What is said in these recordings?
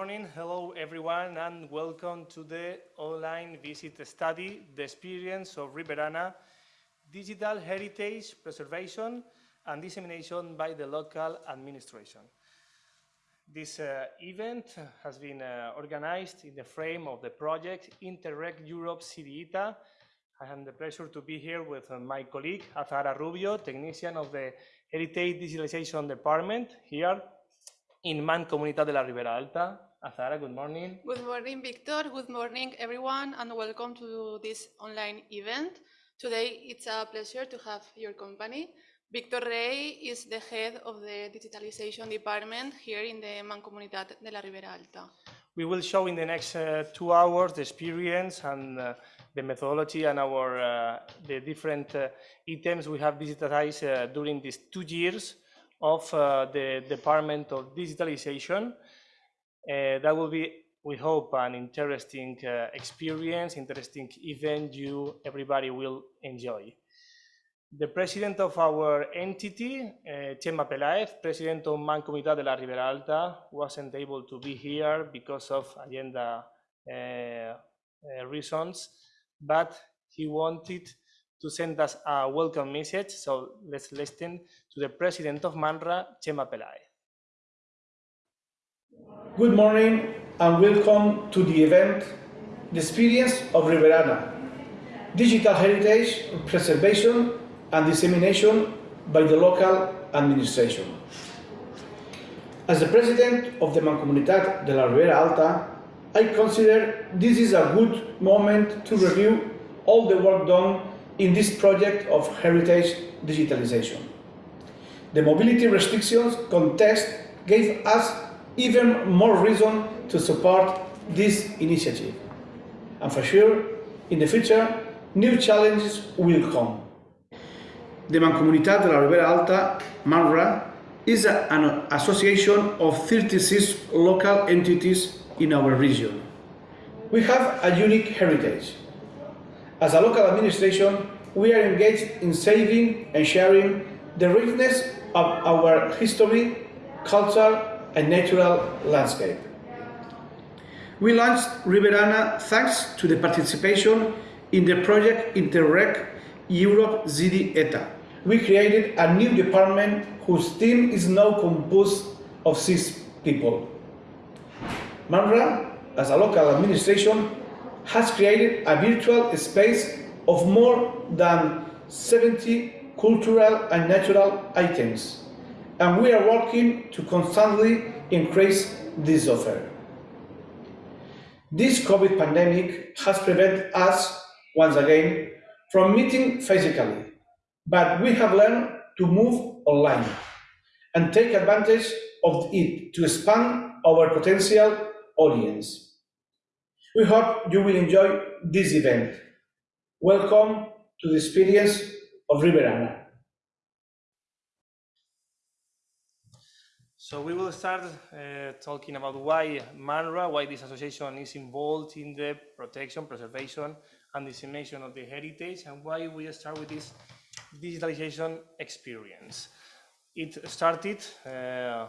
morning. Hello, everyone, and welcome to the online visit study, The Experience of Riberana, Digital Heritage Preservation and Dissemination by the Local Administration. This uh, event has been uh, organized in the frame of the project Interreg Europe CDETA. I have the pleasure to be here with uh, my colleague, Azahara Rubio, technician of the Heritage Digitalization Department here in Mancomunitat de la Ribera Alta. Azahara, good morning. Good morning, Victor. Good morning, everyone, and welcome to this online event. Today, it's a pleasure to have your company. Victor Rey is the head of the digitalization department here in the Mancomunitat de la Ribera Alta. We will show in the next uh, two hours the experience and uh, the methodology and our uh, the different uh, items we have digitized uh, during these two years of uh, the Department of Digitalization. That will be, we hope, an interesting experience, interesting event you everybody will enjoy. The president of our entity, uh, Chema Pelaez, president of Mancomunitat de la Ribera Alta, wasn't able to be here because of agenda uh, uh, reasons, but he wanted to send us a welcome message. So let's listen to the president of MANRA, Chema Pelaez. Good morning and welcome to the event, The Experience of Riberana Digital Heritage Preservation and dissemination by the local administration. As the president of the Mancomunitat de la Ribera Alta, I consider this is a good moment to review all the work done in this project of heritage digitalization. The mobility restrictions context gave us even more reason to support this initiative. And for sure, in the future, new challenges will come. The Mancomunitat de la Ribera Alta, MANRA, is an association of 36 local entities in our region. We have a unique heritage. As a local administration, we are engaged in saving and sharing the richness of our history, culture, and natural landscape. We launched Riberana thanks to the participation in the project Interreg Europe CDETA, we created a new department whose team is now composed of six people. MANRA, as a local administration, has created a virtual space of more than 70 cultural and natural items, and we are working to constantly increase this offer. This COVID pandemic has prevented us, once again, from meeting physically, but we have learned to move online and take advantage of it to expand our potential audience. We hope you will enjoy this event. Welcome to the experience of Riberana. So we will start uh, talking about why MANRA, why this association is involved in the protection, preservation, and dissemination of the heritage, and why we start with this digitalization experience. It started uh, uh,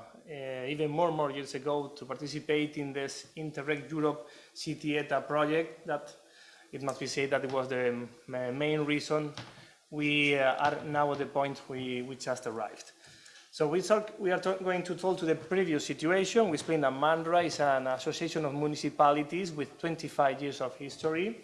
even more more years ago to participate in this Interreg Europe CDETA project that it must be said that it was the main reason we uh, are now at the point we, we just arrived. So we, talk, we are going to talk to the previous situation. We explained that MANRA is an association of municipalities with 25 years of history.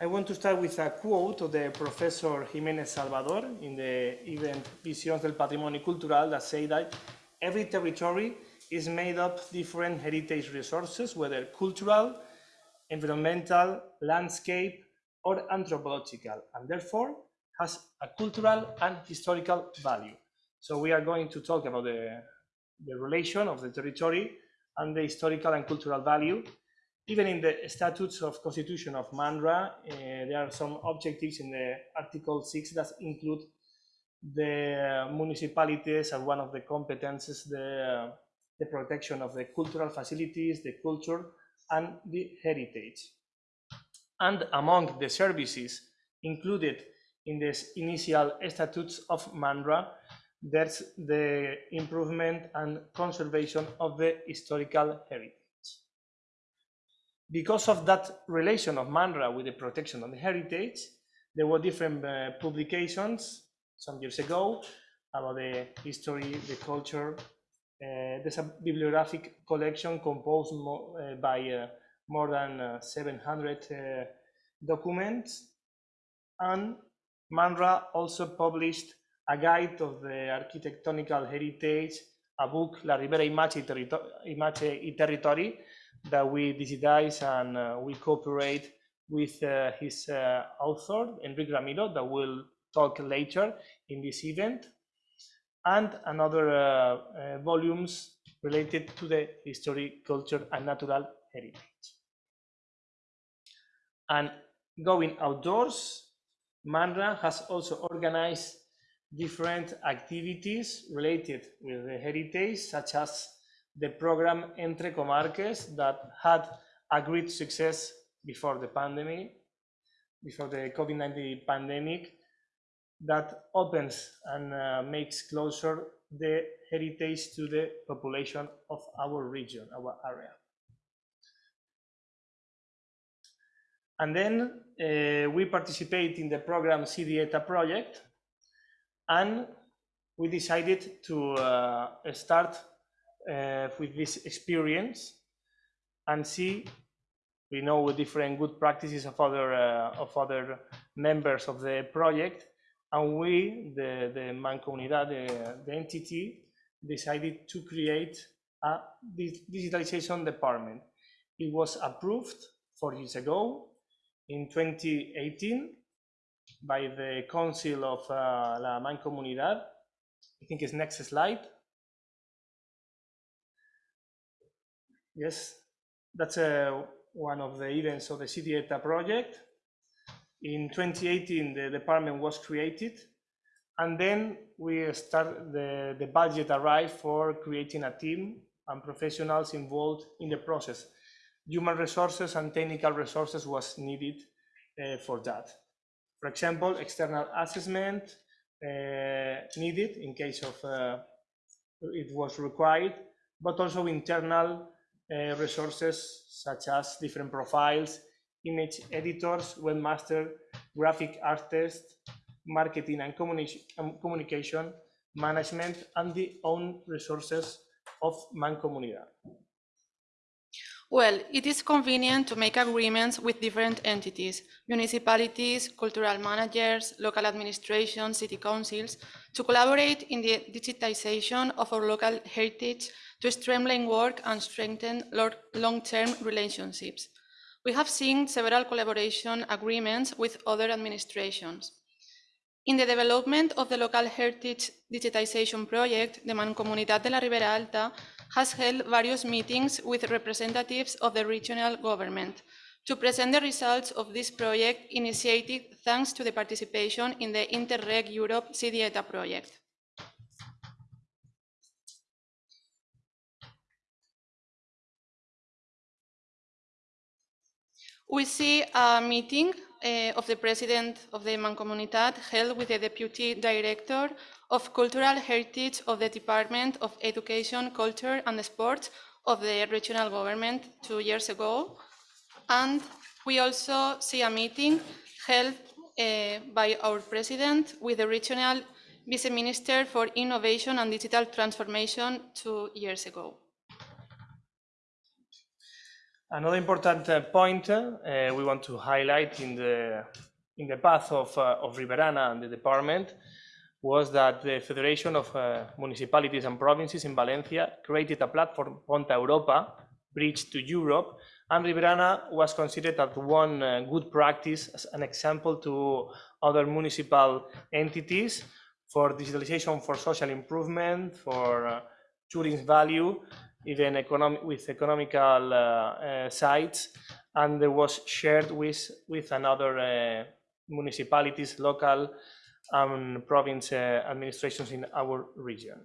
I want to start with a quote of the Professor Jiménez Salvador in the event Visiones del Patrimonio Cultural that say that every territory is made up of different heritage resources, whether cultural, environmental, landscape, or anthropological, and therefore has a cultural and historical value. So we are going to talk about the, the relation of the territory and the historical and cultural value even in the statutes of constitution of MANRA, uh, there are some objectives in the Article 6 that include the municipalities as one of the competences, the, the protection of the cultural facilities, the culture, and the heritage. And among the services included in this initial statutes of MANRA, there's the improvement and conservation of the historical heritage. because of that relation of MANRA with the protection of the heritage, there were different uh, publications some years ago about the history, the culture. Uh, there's a bibliographic collection composed uh, by uh, more than uh, 700 uh, documents. And MANRA also published a guide of the architectonical heritage, a book, La Ribera Imace y, y Territory, that we digitize and uh, we cooperate with uh, his uh, author, Enrique Ramiro, that will talk later in this event, and another uh, uh, volumes related to the history, culture, and natural heritage. And going outdoors, MANRA has also organized different activities related with the heritage, such as the program Entre Comarques that had a great success before the pandemic, before the COVID-19 pandemic, that opens and uh, makes closer the heritage to the population of our region, our area. And then uh, we participate in the program CDETA project, and we decided to uh, start uh, with this experience and see we know different good practices of other uh, of other members of the project. And we the the mancomunidad the, the entity decided to create a digitalization department. It was approved four years ago in 2018 by the council of uh, la mancomunidad i think it's next slide Yes, that's uh, one of the events of the CDETA project. In 2018, the department was created, and then we start the, the budget arrived for creating a team and professionals involved in the process. Human resources and technical resources was needed uh, for that. For example, external assessment uh, needed in case of uh, it was required, but also internal uh, resources such as different profiles, image editors, webmaster, graphic artists, marketing and communi um, communication, management, and the own resources of Mancomunidad. Well, it is convenient to make agreements with different entities, municipalities, cultural managers, local administrations, city councils, to collaborate in the digitization of our local heritage to streamline work and strengthen long-term relationships. We have seen several collaboration agreements with other administrations. In the development of the local heritage digitization project, the Mancomunidad de la Ribera Alta has held various meetings with representatives of the regional government to present the results of this project initiated thanks to the participation in the Interreg Europe CDETA project. We see a meeting uh, of the president of the Mancomunidad held with the deputy director of cultural heritage of the Department of Education, Culture and Sports of the regional government two years ago. And we also see a meeting held uh, by our president with the regional vice minister for innovation and digital transformation two years ago. Another important uh, point uh, we want to highlight in the in the path of uh, of Riberana and the department was that the Federation of uh, Municipalities and Provinces in Valencia created a platform, Pont a Europa, Bridge to Europe, and Riberana was considered as one uh, good practice as an example to other municipal entities for digitalization, for social improvement, for uh, tourism value, even economic, with economical uh, uh, sites, and it was shared with, with another uh, municipalities, local and province administrations in our region.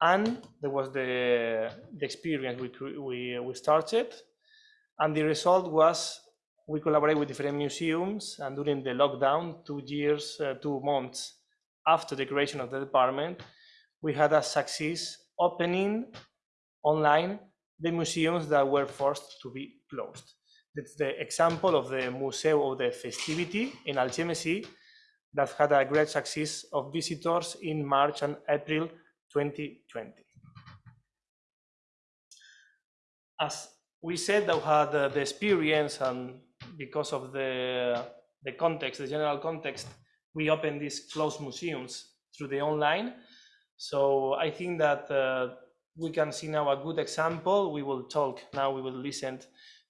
And there was the, the experience we, we, we started, and the result was we collaborate with different museums, and during the lockdown, two years, uh, two months after the creation of the department, we had a success opening online the museums that were forced to be closed. That's the example of the Museo of the Festivity in Algemesí that had a great success of visitors in March and April 2020. As we said that we had uh, the experience and because of the, the context, the general context, we opened these closed museums through the online. So I think that uh, we can see now a good example. We will talk now, we will listen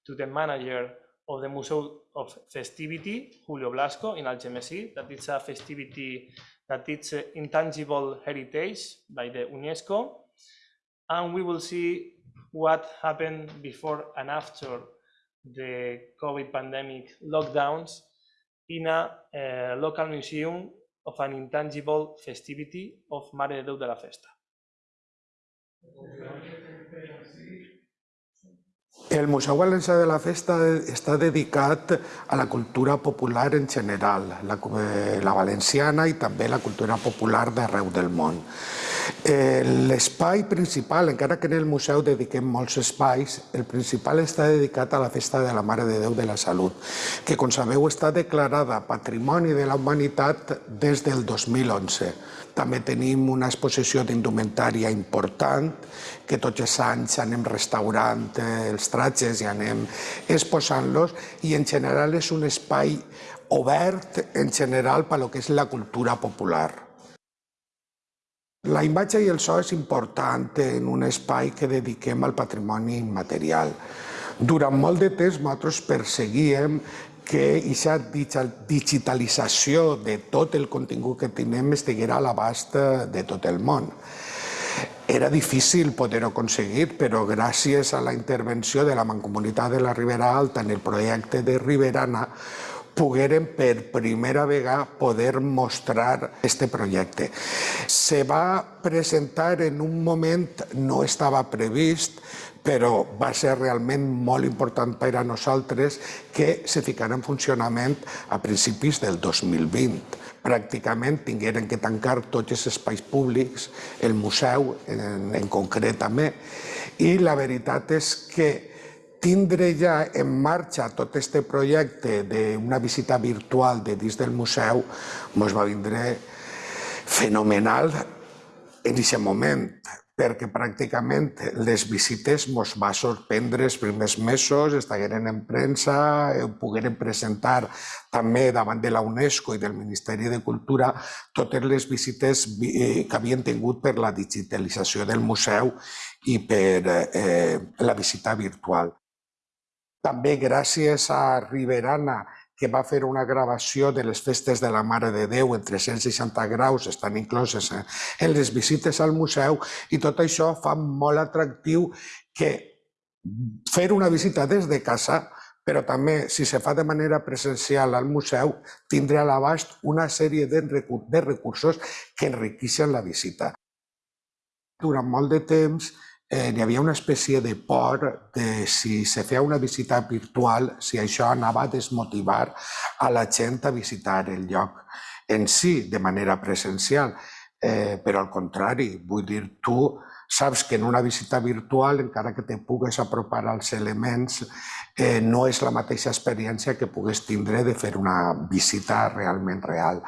to the manager of the Museo of Festivity, Julio Blasco, in Algemesí, that it's a festivity that it's uh, intangible heritage by the UNESCO. And we will see what happened before and after the COVID pandemic lockdowns in a uh, local museum of an intangible festivity of Mare de Déu de la Festa. El Museu Valencià de la Festa està dedicat a la cultura popular en general, la, eh, la valenciana i també la cultura popular d'arreu del món. L'espai principal, encara que en el museu dediquem molts espais, el principal està dedicat a la Festa de la Mare de Déu de la Salut, que, com sabeu, està declarada Patrimoni de la Humanitat des del 2011. També tenim una exposició d'indumentària important, que tots els anys anem restaurant els tratges i anem exposant-los, i en general és un espai obert en general per lo que és la cultura popular. La imatge i el so és important en un espai que dediquem al patrimoni immaterial. Durant molt de temps nosaltres perseguíem que aquesta digitalització de tot el contingut que tenim estiguera a l'abast de tot el món. Era difícil poder-ho aconseguir, però gràcies a la intervenció de la Mancomunitat de la Ribera Alta en el projecte de Riberana, pogueren per primera vegada poder mostrar este projecte. Se va presentar en un moment, no estava previst, però va ser realment molt important per a nosaltres que se ficara en funcionament a principis del 2020. Pràcticament tingueren que tancar tots els espais públics, el museu en, en concret també, i la veritat és que tindre ja en marxa tot aquest projecte d'una visita virtual de dins del museu ens va vindre fenomenal en aquest moment perquè pràcticament les visites ens va sorprendre els primers mesos, estagueren en premsa, ho pogueren presentar també davant de la UNESCO i del Ministeri de Cultura totes les visites eh, que havien tingut per la digitalització del museu i per eh, la visita virtual. També gràcies a Riberana que va fer una gravació de les festes de la Mare de Déu en 360 graus, estan incloses en les visites al museu, i tot això fa molt atractiu que fer una visita des de casa, però també, si se fa de manera presencial al museu, tindrà a l'abast una sèrie de recursos que enriqueixen la visita. Durant molt de temps, eh, hi havia una espècie de por de si se feia una visita virtual, si això anava a desmotivar a la gent a visitar el lloc en si de manera presencial. Eh, però al contrari, vull dir, tu saps que en una visita virtual, encara que te pugues apropar als elements, eh, no és la mateixa experiència que pugues tindre de fer una visita realment real.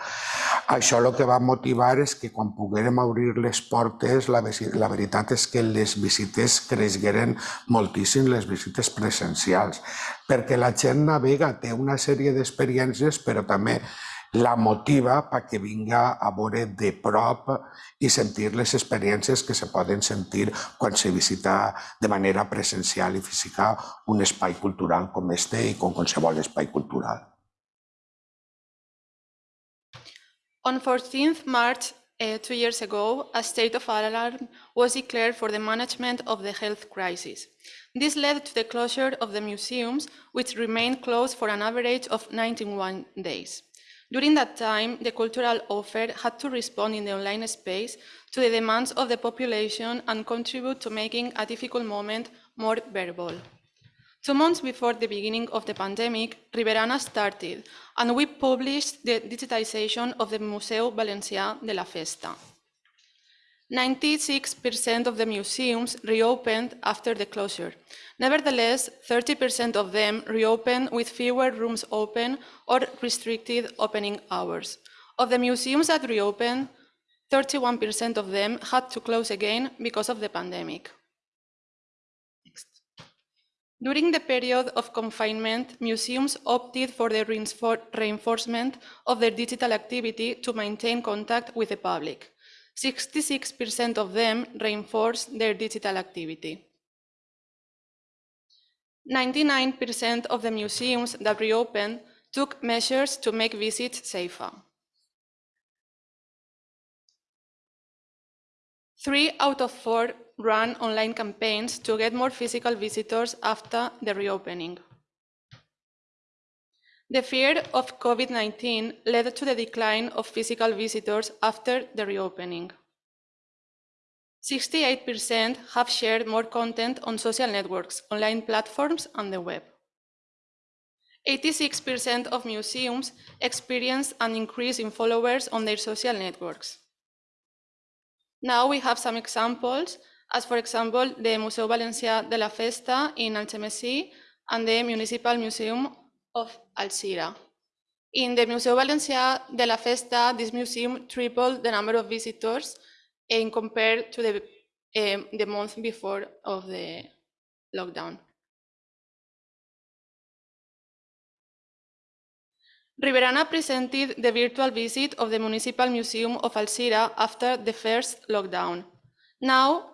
Això el que va motivar és que quan poguérem obrir les portes, la, la veritat és que les visites creixgueren moltíssim, les visites presencials, perquè la gent navega, té una sèrie d'experiències, però també la motiva perquè vinga a veure de prop i sentir les experiències que se poden sentir quan se visita de manera presencial i física un espai cultural com este i com qualsevol espai cultural. On 14th March, uh, two years ago, a state of alarm was declared for the management of the health crisis. This led to the closure of the museums, which remained closed for an average of 91 days. During that time, the cultural offer had to respond in the online space to the demands of the population and contribute to making a difficult moment more bearable. Two months before the beginning of the pandemic, Riberana started, and we published the digitization of the Museu Valencià de la Festa. 96% of the museums reopened after the closure. Nevertheless, 30% of them reopened with fewer rooms open or restricted opening hours. Of the museums that reopened, 31% of them had to close again because of the pandemic. Next. During the period of confinement, museums opted for the reinforcement of their digital activity to maintain contact with the public. 66% of them reinforced their digital activity. 99% of the museums that reopened took measures to make visits safer. Three out of four ran online campaigns to get more physical visitors after the reopening. The fear of COVID-19 led to the decline of physical visitors after the reopening. 68% have shared more content on social networks, online platforms, and the web. 86% of museums experienced an increase in followers on their social networks. Now we have some examples, as for example, the Museu Valencià de la Festa in Algemesí and the Municipal Museum of Alcira. In the Museo Valencià de la Festa, this museum tripled the number of visitors in compared to the, um, the month before of the lockdown. Riberana presented the virtual visit of the Municipal Museum of Alcira after the first lockdown. Now,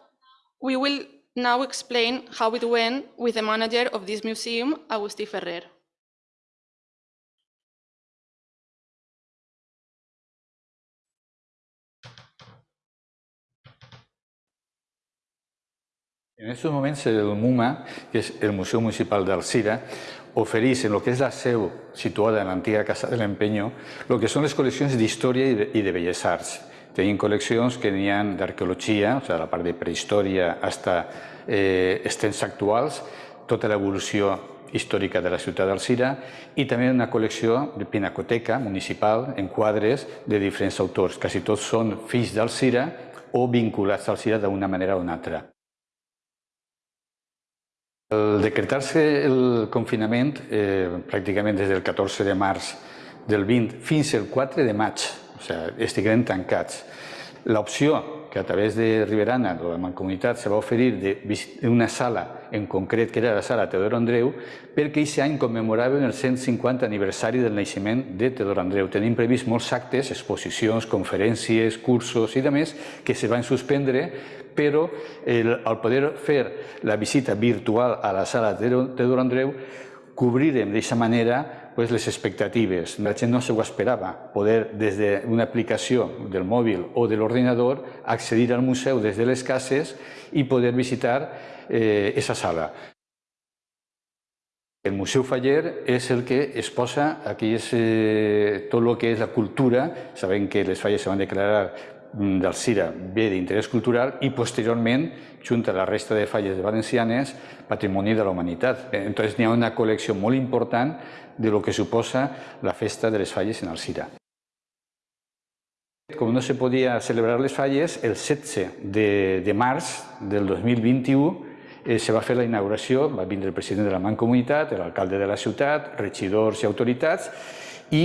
we will now explain how it went with the manager of this museum, Agustí Ferrer. En estos moments el MUMA, que és el Museu Municipal d'Alzira, ofereix en el que és la seu situada en l'antiga Casa de l'Empenyó el que són les col·leccions d'història i, de, belles arts. Tenim col·leccions que n'hi ha d'arqueologia, o sigui, la part de prehistòria fins eh, els temps actuals, tota l'evolució històrica de la ciutat d'Alzira i també una col·lecció de pinacoteca municipal en quadres de diferents autors. Quasi tots són fills d'Alzira o vinculats a Alzira d'una manera o una altra. Al decretar-se el confinament, eh, pràcticament des del 14 de març del 20 fins al 4 de maig, o sigui, estiguem tancats, l'opció que a través de Riberana, de la Mancomunitat, se va oferir d'una sala en concret, que era la sala Teodoro Andreu, perquè aquest any commemoraven el 150 aniversari del naixement de Teodoro Andreu. Tenim previst molts actes, exposicions, conferències, cursos i demés que se van suspendre però el, al poder fer la visita virtual a la sala de Teodoro Andreu, cobrirem d'aquesta manera pues, les expectatives. La gent no s'ho esperava, poder des d'una aplicació del mòbil o de l'ordinador accedir al museu des de les cases i poder visitar eh, esa sala. El Museu Faller és el que es posa, aquí és eh, tot el que és la cultura, sabem que les falles se van declarar del CIRA ve d'interès cultural i posteriorment, junt a la resta de falles valencianes, patrimoni de la humanitat. Entonces n'hi ha una col·lecció molt important de lo que suposa la festa de les falles en el CIRA. Com no se podia celebrar les falles, el 16 de, de març del 2021 eh, se va fer la inauguració, va vindre el president de la Mancomunitat, l'alcalde de la ciutat, regidors i autoritats, i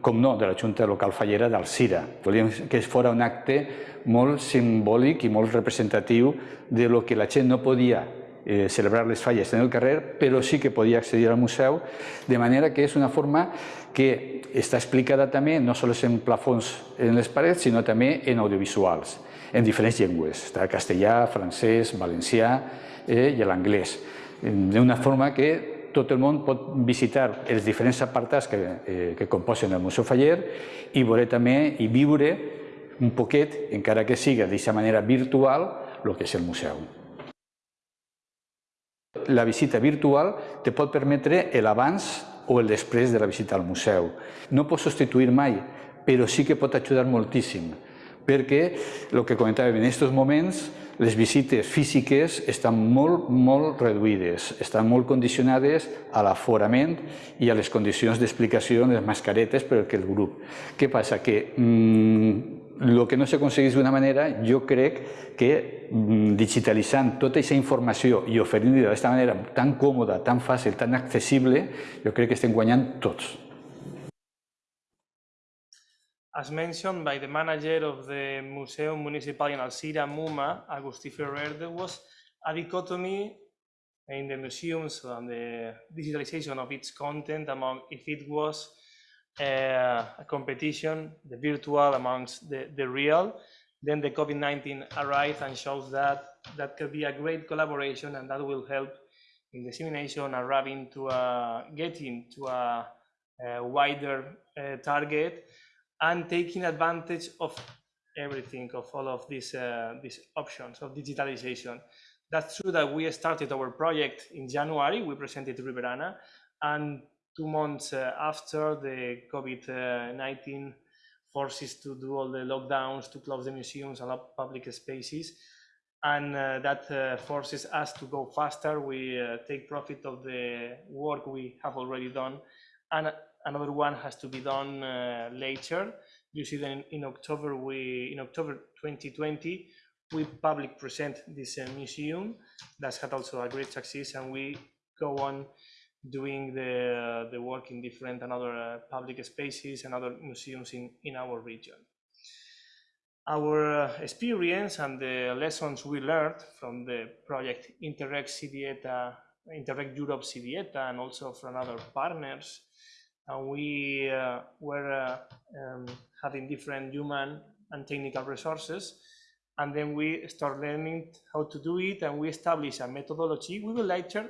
com no, de la Junta Local Fallera del CIRA. Volíem que fos un acte molt simbòlic i molt representatiu de lo que la gent no podia eh, celebrar les falles en el carrer, però sí que podia accedir al museu, de manera que és una forma que està explicada també no només en plafons en les parets, sinó també en audiovisuals, en diferents llengües, està castellà, francès, valencià eh, i l'anglès, d'una forma que tot el món pot visitar els diferents apartats que, eh, que composen el Museu Faller i veure també i viure un poquet, encara que siga d'aquesta manera virtual, el que és el museu. La visita virtual te pot permetre l'abans o el després de la visita al museu. No pot substituir mai, però sí que pot ajudar moltíssim, perquè el que comentàvem en aquests moments les visites físiques estan molt, molt reduïdes, estan molt condicionades a l'aforament i a les condicions d'explicació de les mascaretes per el grup. Què passa? Que mmm, el que no s'aconsegueix d'una manera, jo crec que mm, digitalitzant tota aquesta informació i oferint-la d'aquesta manera tan còmoda, tan fàcil, tan accessible, jo crec que estem guanyant tots. As mentioned by the manager of the Museum Municipal in Alcira, MUMA, Agustí Ferrer, there was a dichotomy in the museums and the digitalization of its content among if it was uh, a competition, the virtual amongst the, the real. Then the COVID-19 arrived and shows that that could be a great collaboration and that will help in dissemination wrapping to a, getting to a, a wider uh, target and taking advantage of everything, of all of these, uh, these options of digitalization. That's true that we started our project in January, we presented to Riberana, and two months uh, after the COVID-19 forces to do all the lockdowns, to close the museums and public spaces, and uh, that uh, forces us to go faster. We uh, take profit of the work we have already done, and another one has to be done uh, later. You see that in, October, we in October 2020, we public present this uh, museum. That's had also a great success, and we go on doing the the work in different and other uh, public spaces and other museums in in our region. Our experience and the lessons we learned from the project Interreg CDETA, Interreg Europe CDETA, and also from other partners and we uh, were uh, um, having different human and technical resources. And then we start learning how to do it and we establish a methodology. We will later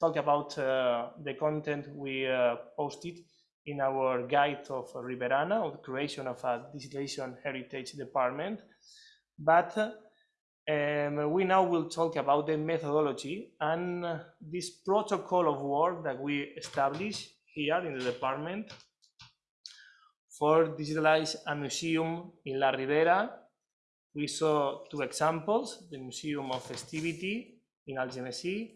talk about uh, the content we uh, posted in our guide of Riberana of the creation of a digitalization heritage department. But um, we now will talk about the methodology and this protocol of work that we established here in the department for digitalize a museum in La Ribera. We saw two examples, the Museum of Festivity in Algemesí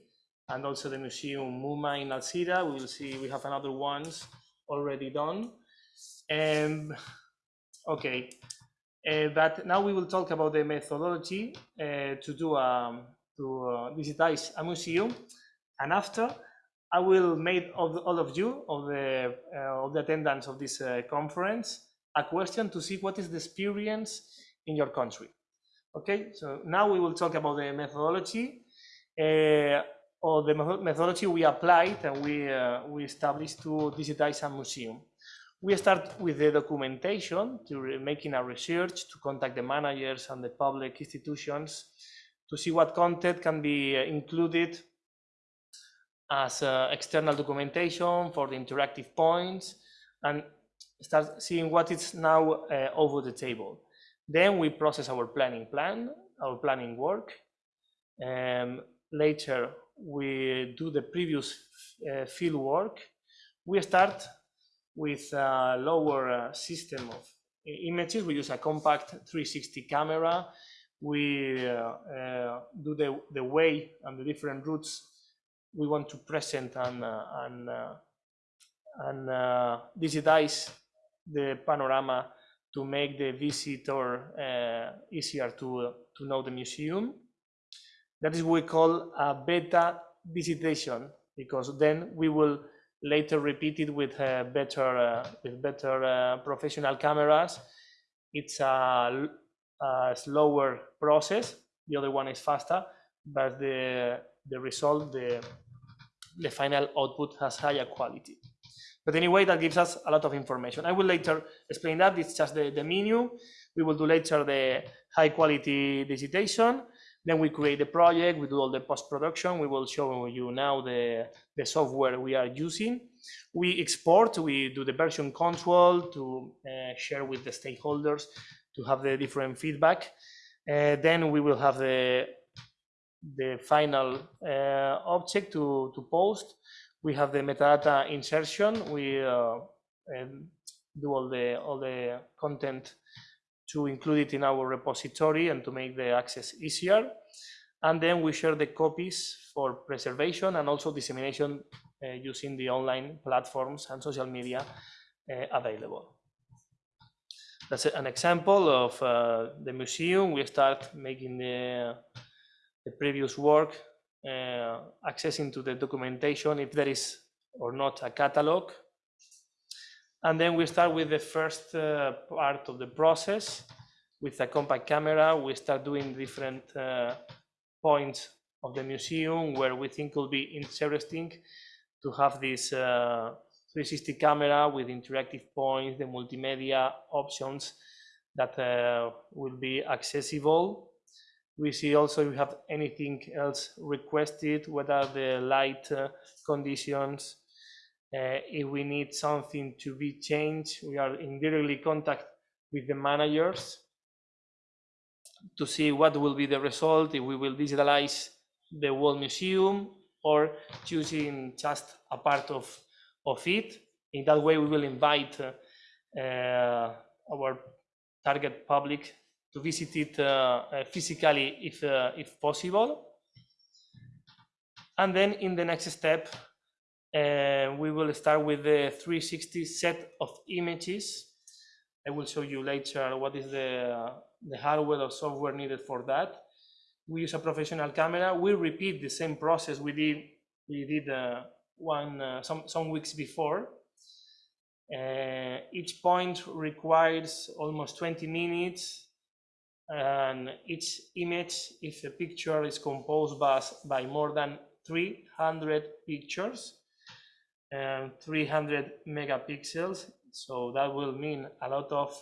and also the Museum MUMA in Alcira. We will see we have another ones already done. Um, okay, uh, but now we will talk about the methodology uh, to do um, to uh, digitize a museum, and after I will make of all of you, of the, uh, of the attendants of this uh, conference, a question to see what is the experience in your country. Okay, so now we will talk about the methodology uh, or the methodology we applied and we, uh, we established to digitize a museum. We start with the documentation, to making a research, to contact the managers and the public institutions, to see what content can be uh, included as uh, external documentation for the interactive points and start seeing what is now uh, over the table. Then we process our planning plan, our planning work. Um, later, we do the previous uh, field work. We start with a lower uh, system of images. We use a compact 360 camera. We uh, uh, do the, the way and the different routes we want to present and, uh, and, uh, and uh, digitize the panorama to make the visitor easier to, to know the museum. That is what we call a beta visitation, because then we will later repeat it with uh, better uh, with better uh, professional cameras. It's a, a, slower process. The other one is faster, but the the result, the, the final output has higher quality. But anyway, that gives us a lot of information. I will later explain that. It's just the, the menu. We will do later the high quality digitation. Then we create the project, we do all the post-production. We will show you now the, the software we are using. We export, we do the version control to uh, share with the stakeholders to have the different feedback. Uh, then we will have the the final uh, object to, to post. We have the metadata insertion. We uh, um, do all the, all the content to include it in our repository and to make the access easier. And then we share the copies for preservation and also dissemination uh, using the online platforms and social media uh, available. that's an example of uh, the museum. We start making the, the previous work, uh, accessing to the documentation if there is or not a catalog. And then we start with the first uh, part of the process. With a compact camera, we start doing different uh, points of the museum where we think will be interesting to have this uh, 360 camera with interactive points, the multimedia options that uh, will be accessible. We see also if we have anything else requested, what are the light uh, conditions, uh, if we need something to be changed, we are in daily contact with the managers to see what will be the result, if we will digitalize the whole museum or choosing just a part of, of it. In that way, we will invite uh, uh, our target public to visit it uh, uh, physically if, uh, if possible. And then in the next step, uh, we will start with the 360 set of images. I will show you later what is the, the hardware or software needed for that. We use a professional camera. We repeat the same process we did we did uh, one uh, some some weeks before. Uh, each point requires almost 20 minutes, and each image, if a picture is composed by, by more than 300 pictures, and 300 megapixels. So that will mean a lot of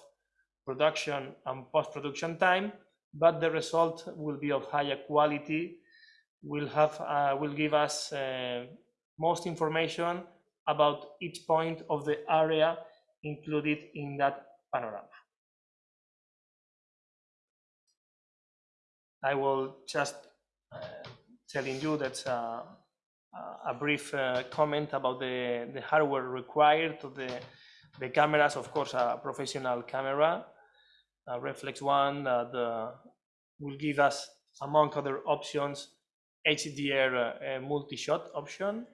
production and post-production time, but the result will be of higher quality, will have uh, will give us uh, most information about each point of the area included in that panorama. I will just uh, telling you that uh, a brief uh, comment about the, the hardware required to the, the cameras, of course, a professional camera, a reflex one that uh, will give us, among other options, HDR uh, multi-shot option,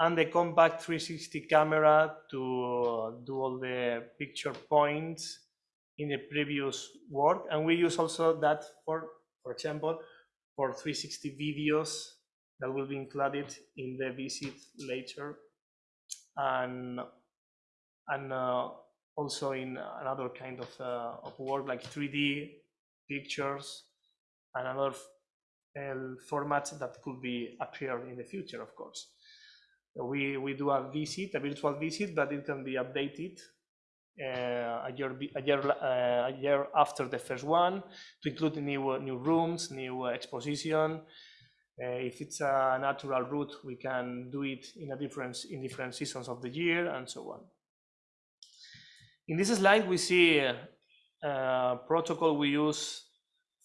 and the compact 360 camera to do all the picture points in the previous work. And we use also that for, for example, for 360 videos that will be included in the visit later and and uh, also in another kind of, uh, of work like 3D pictures and other uh, formats that could be appear in the future, of course. We, we do a visit, a virtual visit, but it can be updated a year a year uh, a year after the first one to include new new rooms, new exposition, uh, if it's a natural route, we can do it in a different in different seasons of the year and so on. In this slide, we see a, a protocol we use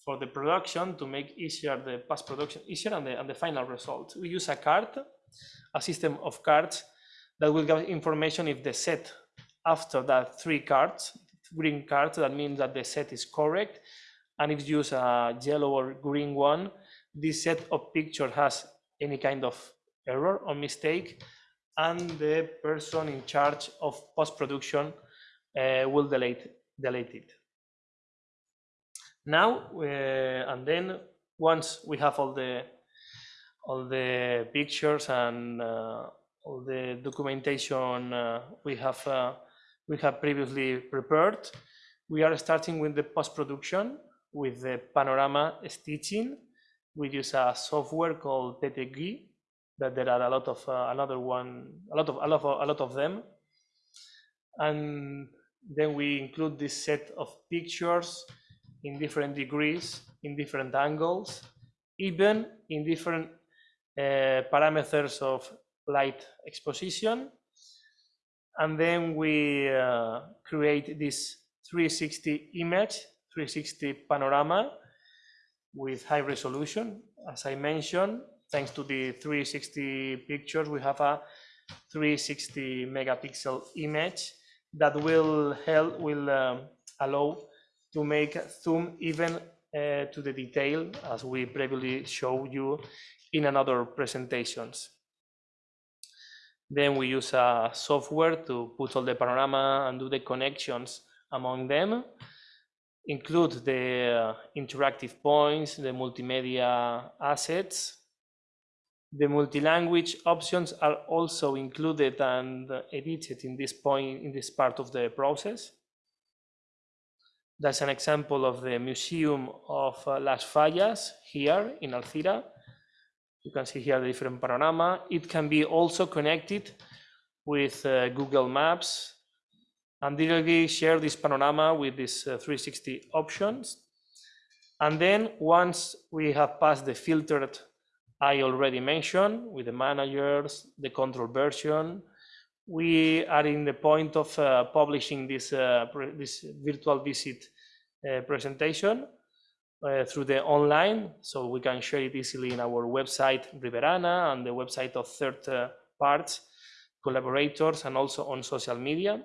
for the production to make easier the post-production easier and the, and the final result. We use a card, a system of cards that will give information if the set after that three cards, green cards, that means that the set is correct. And if you use a yellow or green one, this set of picture has any kind of error or mistake, and the person in charge of post-production uh, will delete, delete it. Now, uh, and then once we have all the all the pictures and uh, all the documentation uh, we have uh, we have previously prepared, we are starting with the post-production with the panorama stitching. We use a software called PTGui, that there are a lot of uh, another one, a lot of a lot of a lot of them, and then we include this set of pictures in different degrees, in different angles, even in different uh, parameters of light exposition. And then we uh, create this 360 image, 360 panorama with high resolution. As I mentioned, thanks to the 360 pictures, we have a 360 megapixel image that will help, will um, allow to make zoom even uh, to the detail as we previously showed you in another presentations. Then we use a software to put all the panorama and do the connections among them include the uh, interactive points, the multimedia assets. The multi-language options are also included and edited in this point, in this part of the process. That's an example of the Museum of uh, Las Fallas here in Alcira. You can see here the different panorama. It can be also connected with uh, Google Maps and directly share this panorama with these uh, 360 options. And then once we have passed the filtered I already mentioned with the managers, the control version, we are in the point of uh, publishing this, uh, this virtual visit uh, presentation uh, through the online, so we can share it easily in our website, Riberana, and the website of third uh, parts, collaborators, and also on social media.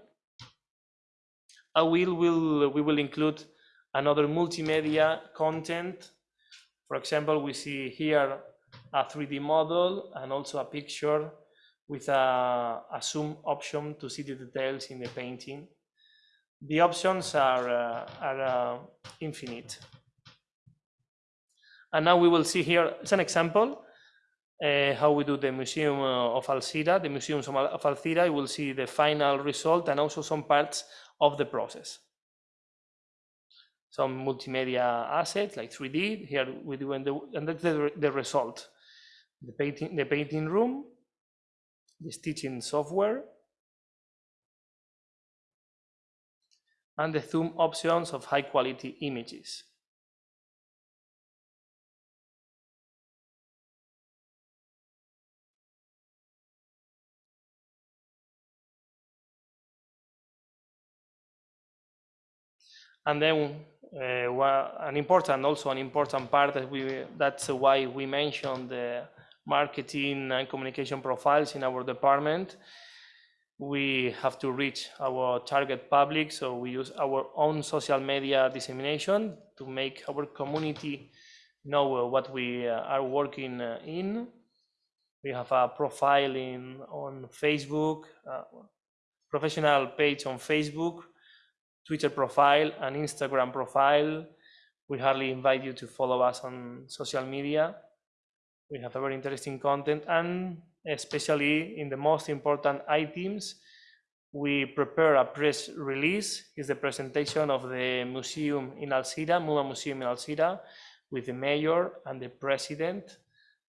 I will, will, we will include another multimedia content. For example, we see here a 3D model and also a picture with a, a zoom option to see the details in the painting. The options are, uh, are uh, infinite. And now we will see here, it's an example, uh, how we do the Museum uh, of Alcira, the Museums of Alcira, you will see the final result and also some parts of the process. Some multimedia assets like 3D, here we do, the, and that's the, the result. The painting, the painting room, the stitching software, and the zoom options of high quality images. And then uh, well, an important, also an important part that we, that's why we mentioned the marketing and communication profiles in our department. We have to reach our target public, so we use our own social media dissemination to make our community know what we uh, are working in. We have a profile in on Facebook, uh, professional page on Facebook, Twitter profile, and Instagram profile. We hardly invite you to follow us on social media. We have a very interesting content and especially in the most important items, we prepare a press release. It's the presentation of the museum in Alcira, MUMA Museum in Alcira, with the mayor and the president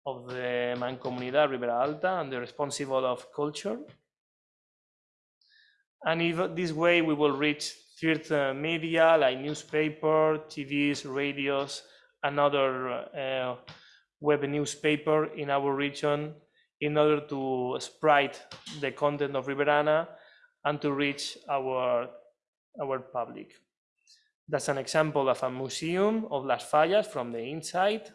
of the Mancomunidad Ribera Alta and the responsible of culture. And if this way we will reach third uh, media like newspaper, TVs, radios, and other uh, web newspaper in our region in order to spread the content of Riberana and to reach our, our public. That's an example of a museum of Las Fallas from the inside.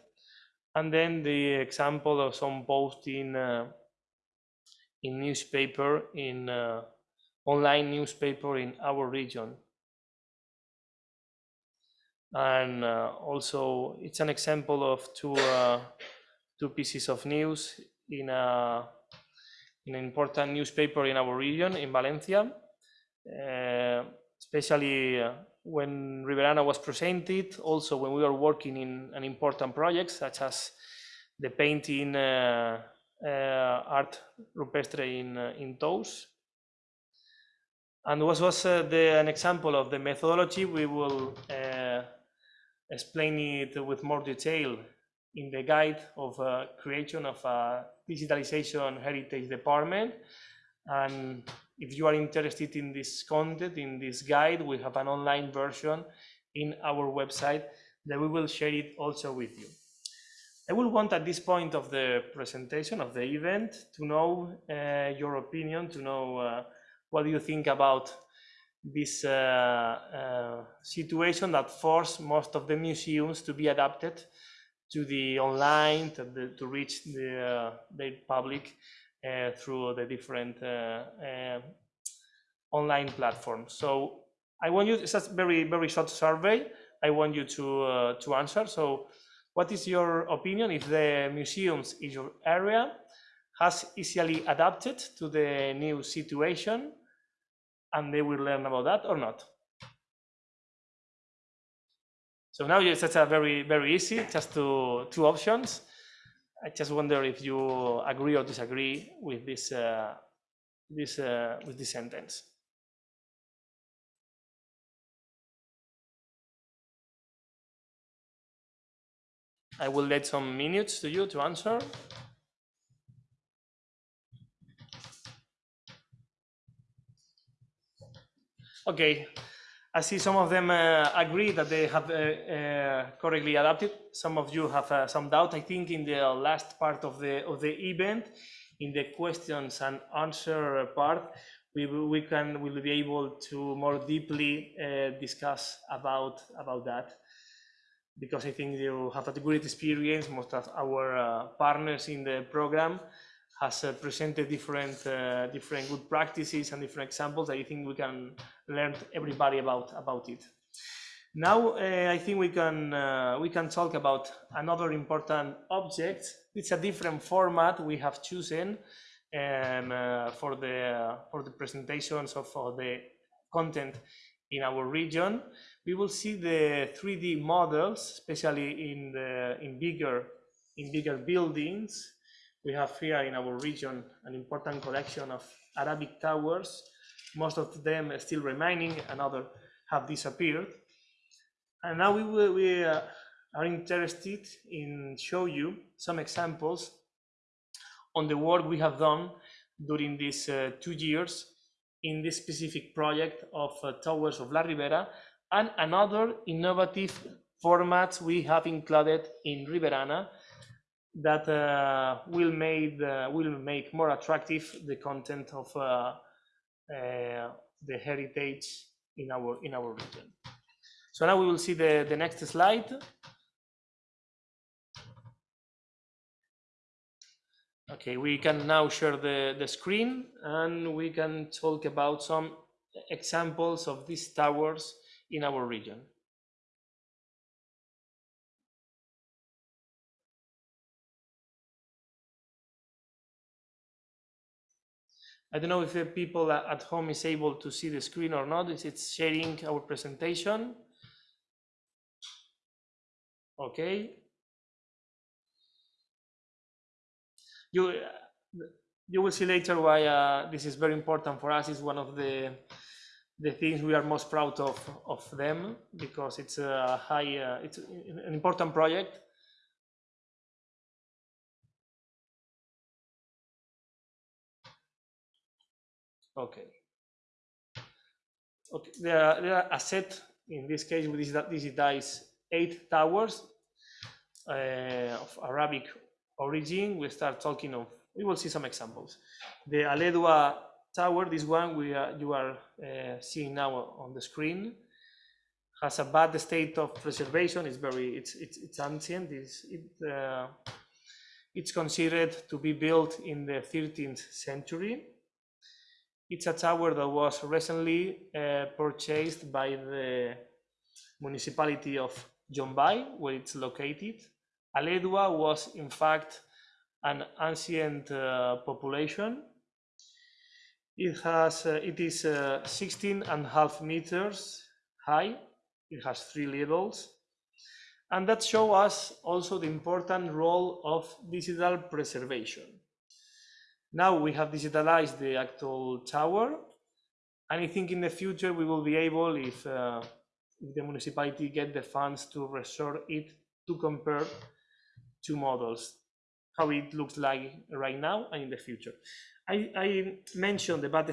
And then the example of some posting uh, in newspaper, in uh, online newspaper in our region. And uh, also it's an example of two, uh, two pieces of news in, a, in an important newspaper in our region, in Valencia, uh, especially uh, when Riberana was presented, also when we were working in an important project such as the painting uh, uh, art rupestre in, in Tous. And what was uh, the, an example of the methodology, we will explain it with more detail in the guide of uh, creation of a digitalization heritage department. And if you are interested in this content, in this guide, we have an online version in our website that we will share it also with you. I will want at this point of the presentation of the event to know uh, your opinion, to know uh, what do you think about this uh, uh situation that forced most of the museums to be adapted to the online to, the, to reach the, uh, the public through the different online platforms. So I want you, it's a very, very short survey. I want you to, uh, to answer. So what is your opinion if the museums in your area has easily adapted to the new situation and they will learn about that or not. So now it's such a very, very easy, just two, two options. I just wonder if you agree or disagree with this, uh, this, uh, with this sentence. I will let some minutes to you to answer. Okay, I see some of them uh, agree that they have uh, uh, correctly adapted. Some of you have uh, some doubt. I think in the last part of the of the event, in the questions and answer part, we we can will be able to more deeply uh, discuss about about that because I think you have a great experience. Most of our uh, partners in the program has uh, presented different uh, different good practices and different examples. I think we can learn everybody about about it. Now uh, I think we can uh, we can talk about another important object. It's a different format we have chosen um, uh, for the for the presentations of for the content in our region. We will see the 3D models, especially in the in bigger in bigger buildings we have here in our region an important collection of Arabic towers. Most of them still remaining, and others have disappeared. And now we, will, we uh, are interested in show you some examples on the work we have done during these uh, two years in this specific project of uh, Towers of La Ribera and another innovative formats we have included in Riberana that uh, will make uh, will make more attractive the content of uh, the heritage in our in our region. So now we will see the the next slide. Okay, we can now share the the screen and we can talk about some examples of these towers in our region. I don't know if the people at home is able to see the screen or not. Is it sharing our presentation? Okay. You, you will see later why uh, this is very important for us. It's one of the the things we are most proud of of them because it's a high, uh, it's an important project Okay. Okay, there are, there are a set, in this case, we digitize eight towers uh, of Arabic origin. We start talking of, we will see some examples. The Aledua tower, this one we are, you are uh, seeing now on the screen, has a bad state of preservation. It's very, it's, it's, it's ancient. It's, it, uh, it's considered to be built in the 13th century it's a tower that was recently uh, purchased by the municipality of Llombai, where it's located. Aledua was, in fact, an ancient uh, population. It has, uh, it is uh, 16 and a half meters high. It has three levels. And that shows us also the important role of digital preservation. Now we have digitalized the actual tower, and I think in the future we will be able, if, uh, if the municipality get the funds to restore it, to compare two models, how it looks like right now and in the future. I, I mentioned the bad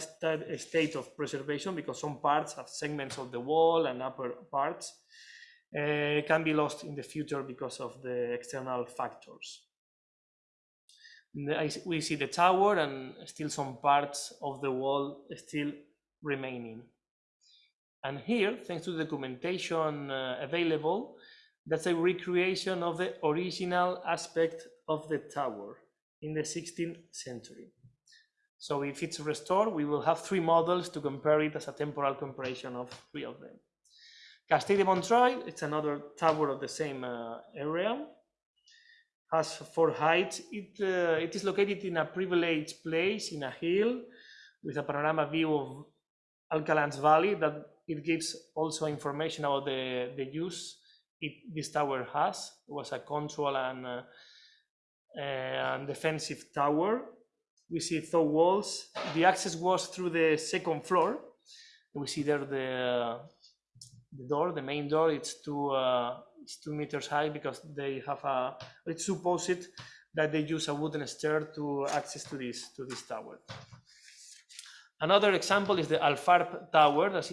state of preservation because some parts have segments of the wall and upper parts uh, can be lost in the future because of the external factors we see the tower and still some parts of the wall still remaining. And here, thanks to the documentation uh, available, that's a recreation of the original aspect of the tower in the 16th century. So if it's restored, we will have three models to compare it as a temporal comparison of three of them. Castel de Montroi, it's another tower of the same uh, area has four heights. It, uh, it is located in a privileged place in a hill with a panorama view of Alcalans Valley that it gives also information about the, the use it, this tower has. It was a control and, uh, and defensive tower. We see tall walls. The access was through the second floor. We see there the, the door, the main door. It's two, uh, it's two meters high because they have a. It's supposed that they use a wooden stair to access to this to this tower. Another example is the Alfarp Tower that,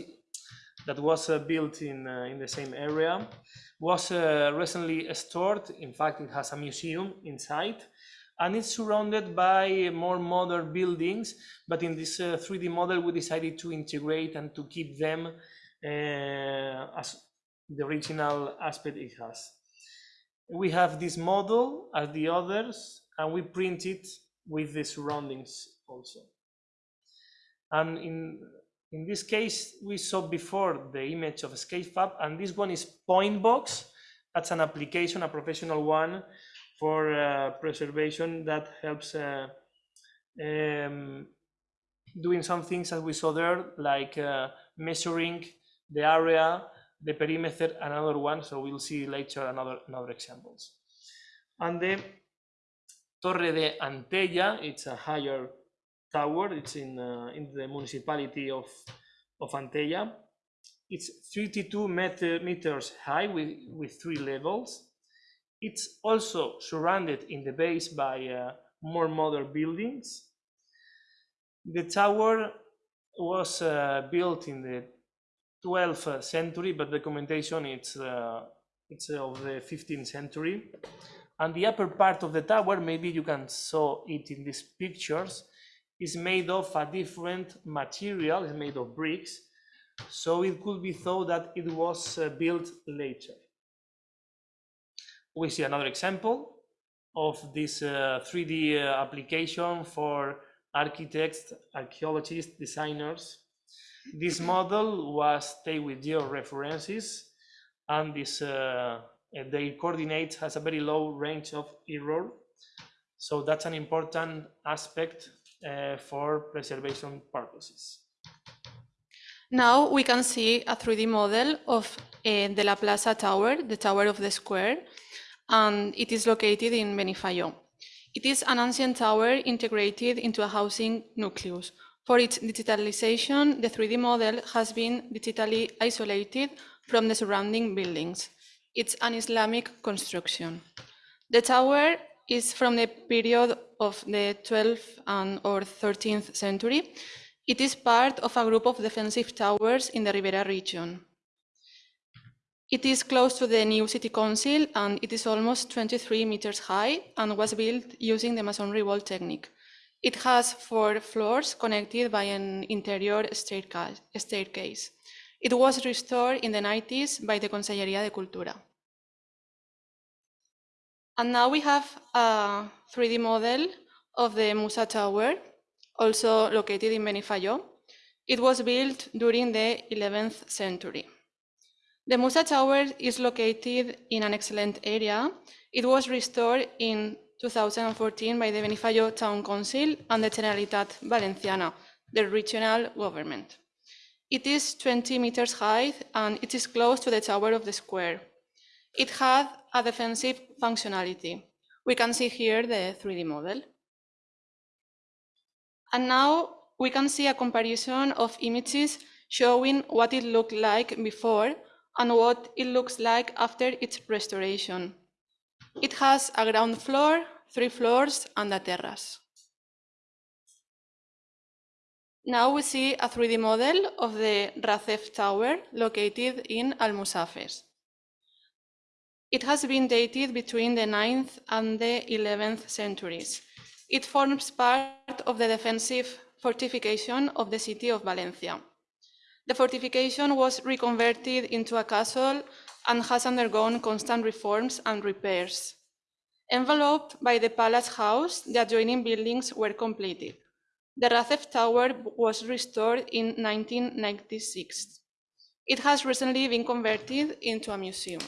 that was uh, built in, uh, in the same area, was uh, recently stored. In fact, it has a museum inside and it's surrounded by more modern buildings. But in this 3D model, we decided to integrate and to keep them as the original aspect it has. We have this model as the others, and we print it with the surroundings also. And in, in this case, we saw before the image of Sketchfab, and this one is Pointbox. That's an application, a professional one for uh, preservation that helps uh, um, doing some things as we saw there, like uh, measuring the area, the perimeter, another one. So we'll see later another, another examples. And the Torre de Antella, it's a higher tower. It's in, uh, in the municipality of, of Antella. It's 32 meter, meters high with, with three levels. It's also surrounded in the base by uh, more modern buildings. The tower was uh, built in the 12th century, but the documentation it's, uh, it's of the 15th century. And the upper part of the tower, maybe you can saw it in these pictures, is made of a different material, it's made of bricks, so it could be thought that it was uh, built later. We see another example of this uh, 3D uh, application for architects, archaeologists, designers. This model was taken with georeferences and this uh, their coordinates has a very low range of error. So that's an important aspect uh, for preservation purposes. Now we can see a 3D model of uh, the La Plaza Tower, the Tower of the Square, and it is located in Benifayó. It is an ancient tower integrated into a housing nucleus. For its digitalization, the 3D model has been digitally isolated from the surrounding buildings. It's an Islamic construction. The tower is from the period of the 12th and or 13th century. It is part of a group of defensive towers in the Ribera region. It is close to the new city council and it is almost 23 meters high and was built using the masonry wall technique. It has four floors connected by an interior staircase. It was restored in the 90s by the Conselleria de Cultura. And now we have a 3D model of the Musa Tower, also located in Benifayó. It was built during the 11th century. The Musa Tower is located in an excellent area. It was restored in 2014 by the Benifayó Town Council and the Generalitat Valenciana, the regional government. It is 20 meters high and it is close to the Tower of the Square. It had a defensive functionality. We can see here the 3D model. And now we can see a comparison of images showing what it looked like before and what it looks like after its restoration. It has a ground floor, three floors, and a terrace. Now we see a 3D model of the Racef Tower located in Almusafes. It has been dated between the 9th and the 11th centuries. It forms part of the defensive fortification of the city of Valencia. The fortification was reconverted into a castle and has undergone constant reforms and repairs. Enveloped by the palace house, the adjoining buildings were completed. The Racef Tower was restored in 1996. It has recently been converted into a museum.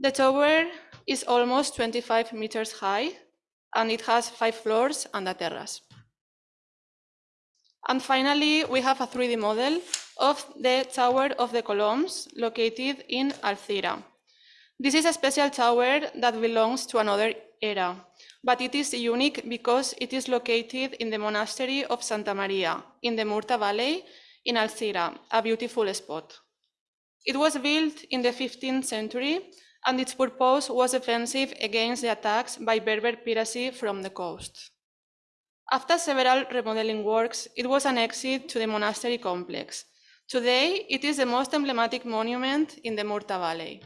The tower is almost 25 meters high and it has five floors and a terrace. And finally, we have a 3D model of the Tower of the Columns located in Alcira. This is a special tower that belongs to another era, but it is unique because it is located in the monastery of Santa Maria in the Murta Valley in Alcira, a beautiful spot. It was built in the 15th century and its purpose was offensive against the attacks by Berber piracy from the coast. After several remodeling works, it was annexed to the monastery complex. Today, it is the most emblematic monument in the Murta Valley.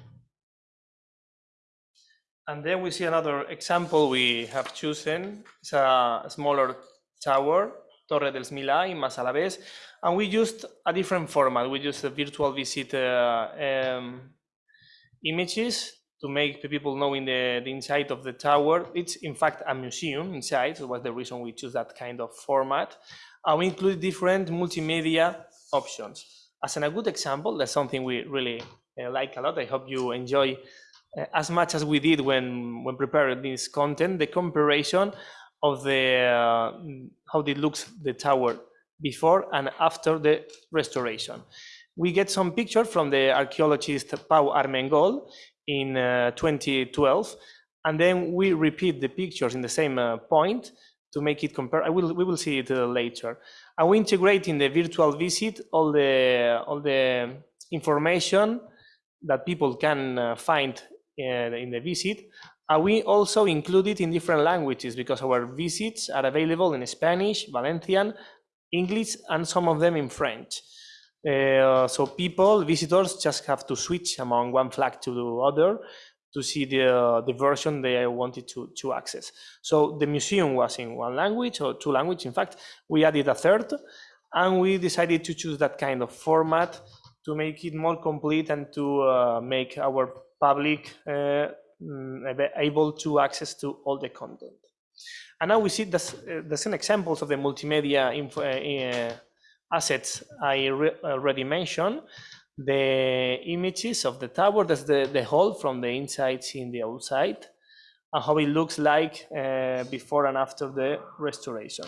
And then we see another example we have chosen. It's a smaller tower, Torre del Smilà in Massalavés. And we used a different format. We used a virtual visit uh, um, images to make the people know in the, the inside of the tower. It's in fact a museum inside, so was the reason we choose that kind of format. And we include different multimedia options. As an, a good example, that's something we really uh, like a lot. I hope you enjoy uh, as much as we did when when preparing this content, the comparison of the uh, how it looks the tower before and after the restoration. We get some pictures from the archaeologist Pau Armengol in uh, 2012, and then we repeat the pictures in the same uh, point to make it compare. I will we will see it uh, later. And we integrate in the virtual visit all the all the information that people can uh, find uh, in the visit. And we also include it in different languages because our visits are available in Spanish, Valencian, English, and some of them in French. Uh, so people, visitors, just have to switch among one flag to the other to see the, uh, the version they wanted to, to access. So the museum was in one language or two languages. In fact, we added a third, and we decided to choose that kind of format to make it more complete and to uh, make our public uh, mm, able to access to all the content. And now we see the, uh, the same examples of the multimedia info, uh, assets I already mentioned. The images of the tower, that's the, the whole from the inside in the outside, and how it looks like uh, before and after the restoration.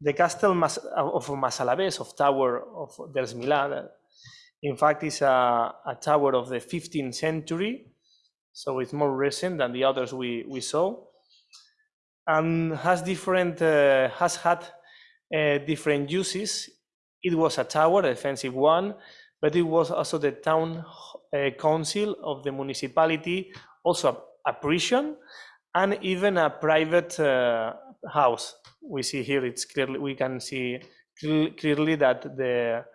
The castle Mas of Massalavés, of Tower of del Smilà, in fact, is a, a tower of the 15th century, so it's more recent than the others we, we saw, and has different uh, has had uh, different uses. It was a tower, a defensive one, but it was also the town uh, council of the municipality, also a, a prison, and even a private uh, house. We see here, it's clearly we can see clearly that the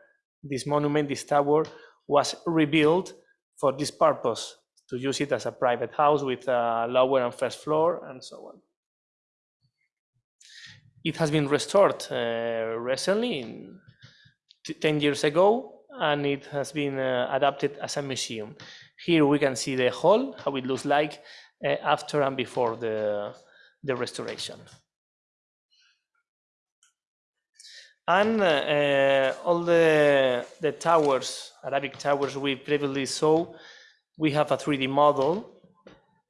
this monument, this tower, was rebuilt for this purpose, to use it as a private house with a lower and first floor and so on. It has been restored uh, recently, in 10 years ago, and it has been uh, adapted as a museum. Here we can see the hall, how it looks like uh, after and before the, the restoration. And uh, all the, the towers, Arabic towers we previously saw, we have a 3D model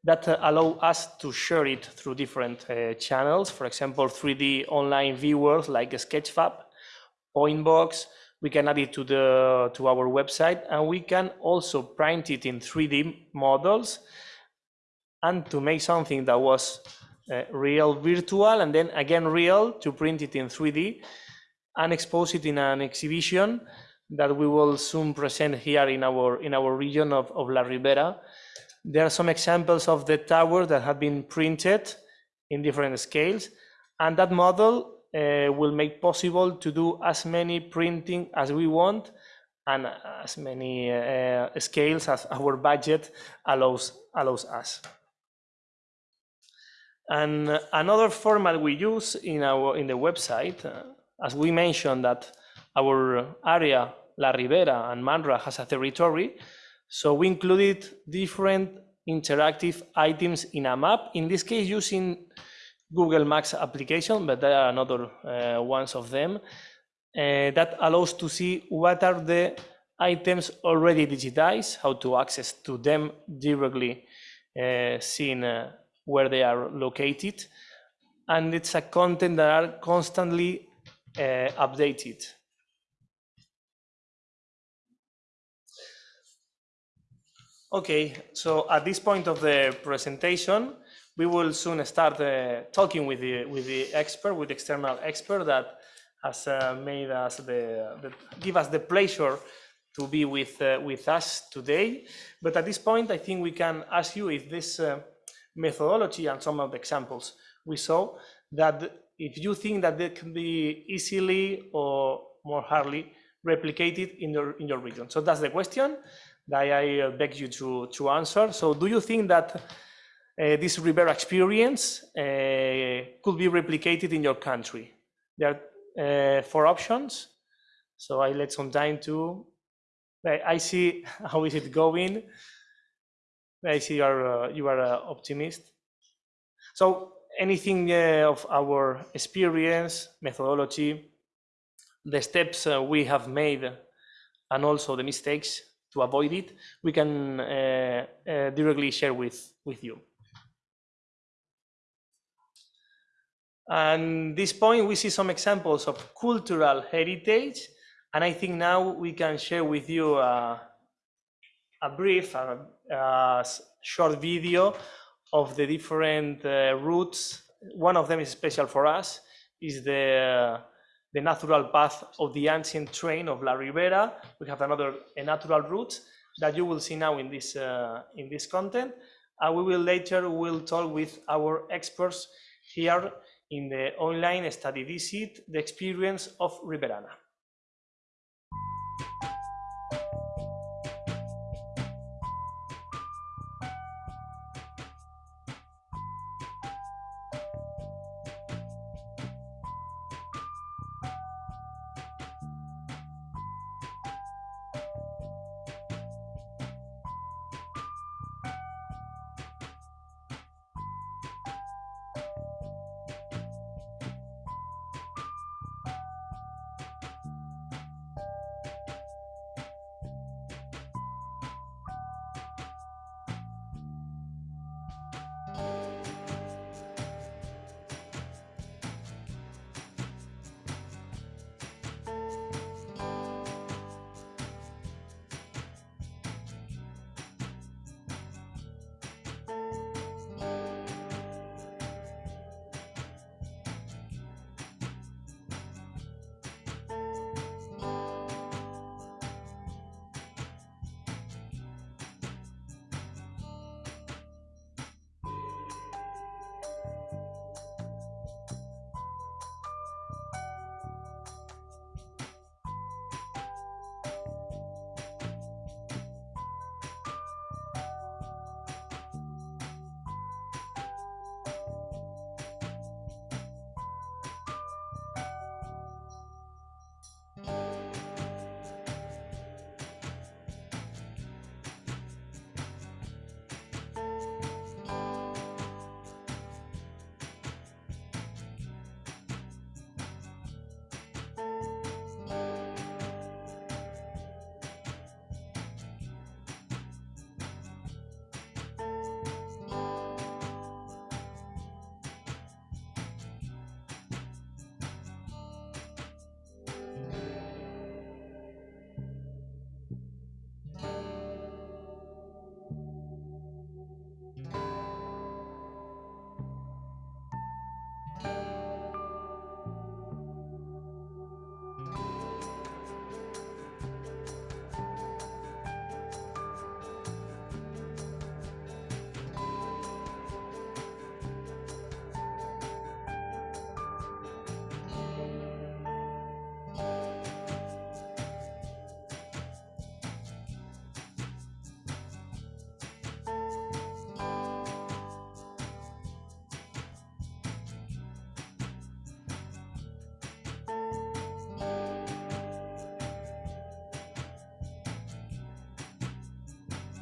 that uh, allow us to share it through different uh, channels. For example, 3D online viewers like Sketchfab, Pointbox. We can add it to the to our website, and we can also print it in 3D models. And to make something that was uh, real virtual and then again real to print it in 3D and expose it in an exhibition that we will soon present here in our in our region of, of La Ribera. There are some examples of the tower that have been printed in different scales, and that model uh, will make possible to do as many printing as we want and as many uh, scales as our budget allows allows us. And another format we use in our in the website uh, as we mentioned that our area, La Ribera and Manra has a territory, so we included different interactive items in a map, in this case using Google Maps application, but there are another uh, ones of them uh, that allows to see what are the items already digitized, how to access to them directly, uh, seeing where they are located. And it's a content that are constantly updated. Okay, so at this point of the presentation, we will soon start uh, talking with the with the expert, with the external expert that has uh, made us the, the give us the pleasure to be with uh, with us today. But at this point, I think we can ask you if this uh, methodology and some of the examples we saw that if you think that they can be easily or more hardly replicated in your in your region. So that's the question that I uh, beg you to, to answer. So do you think that uh, this Ribera experience uh, could be replicated in your country? There are uh, four options. So I let some time to, I, see how is it going. I see you are, uh, you are an optimist. So anything of our experience, methodology, the steps we have made, and also the mistakes to avoid it, we can uh, uh, directly share with, with you. And this point, we see some examples of cultural heritage. And I think now we can share with you a, a brief, a, a short video of the different uh, routes. One of them is special for us, is the the natural path of the ancient train of La Ribera. We have another a natural route that you will see now in this uh, in this content. And we will later will talk with our experts here in the online study visit, the experience of Riberana.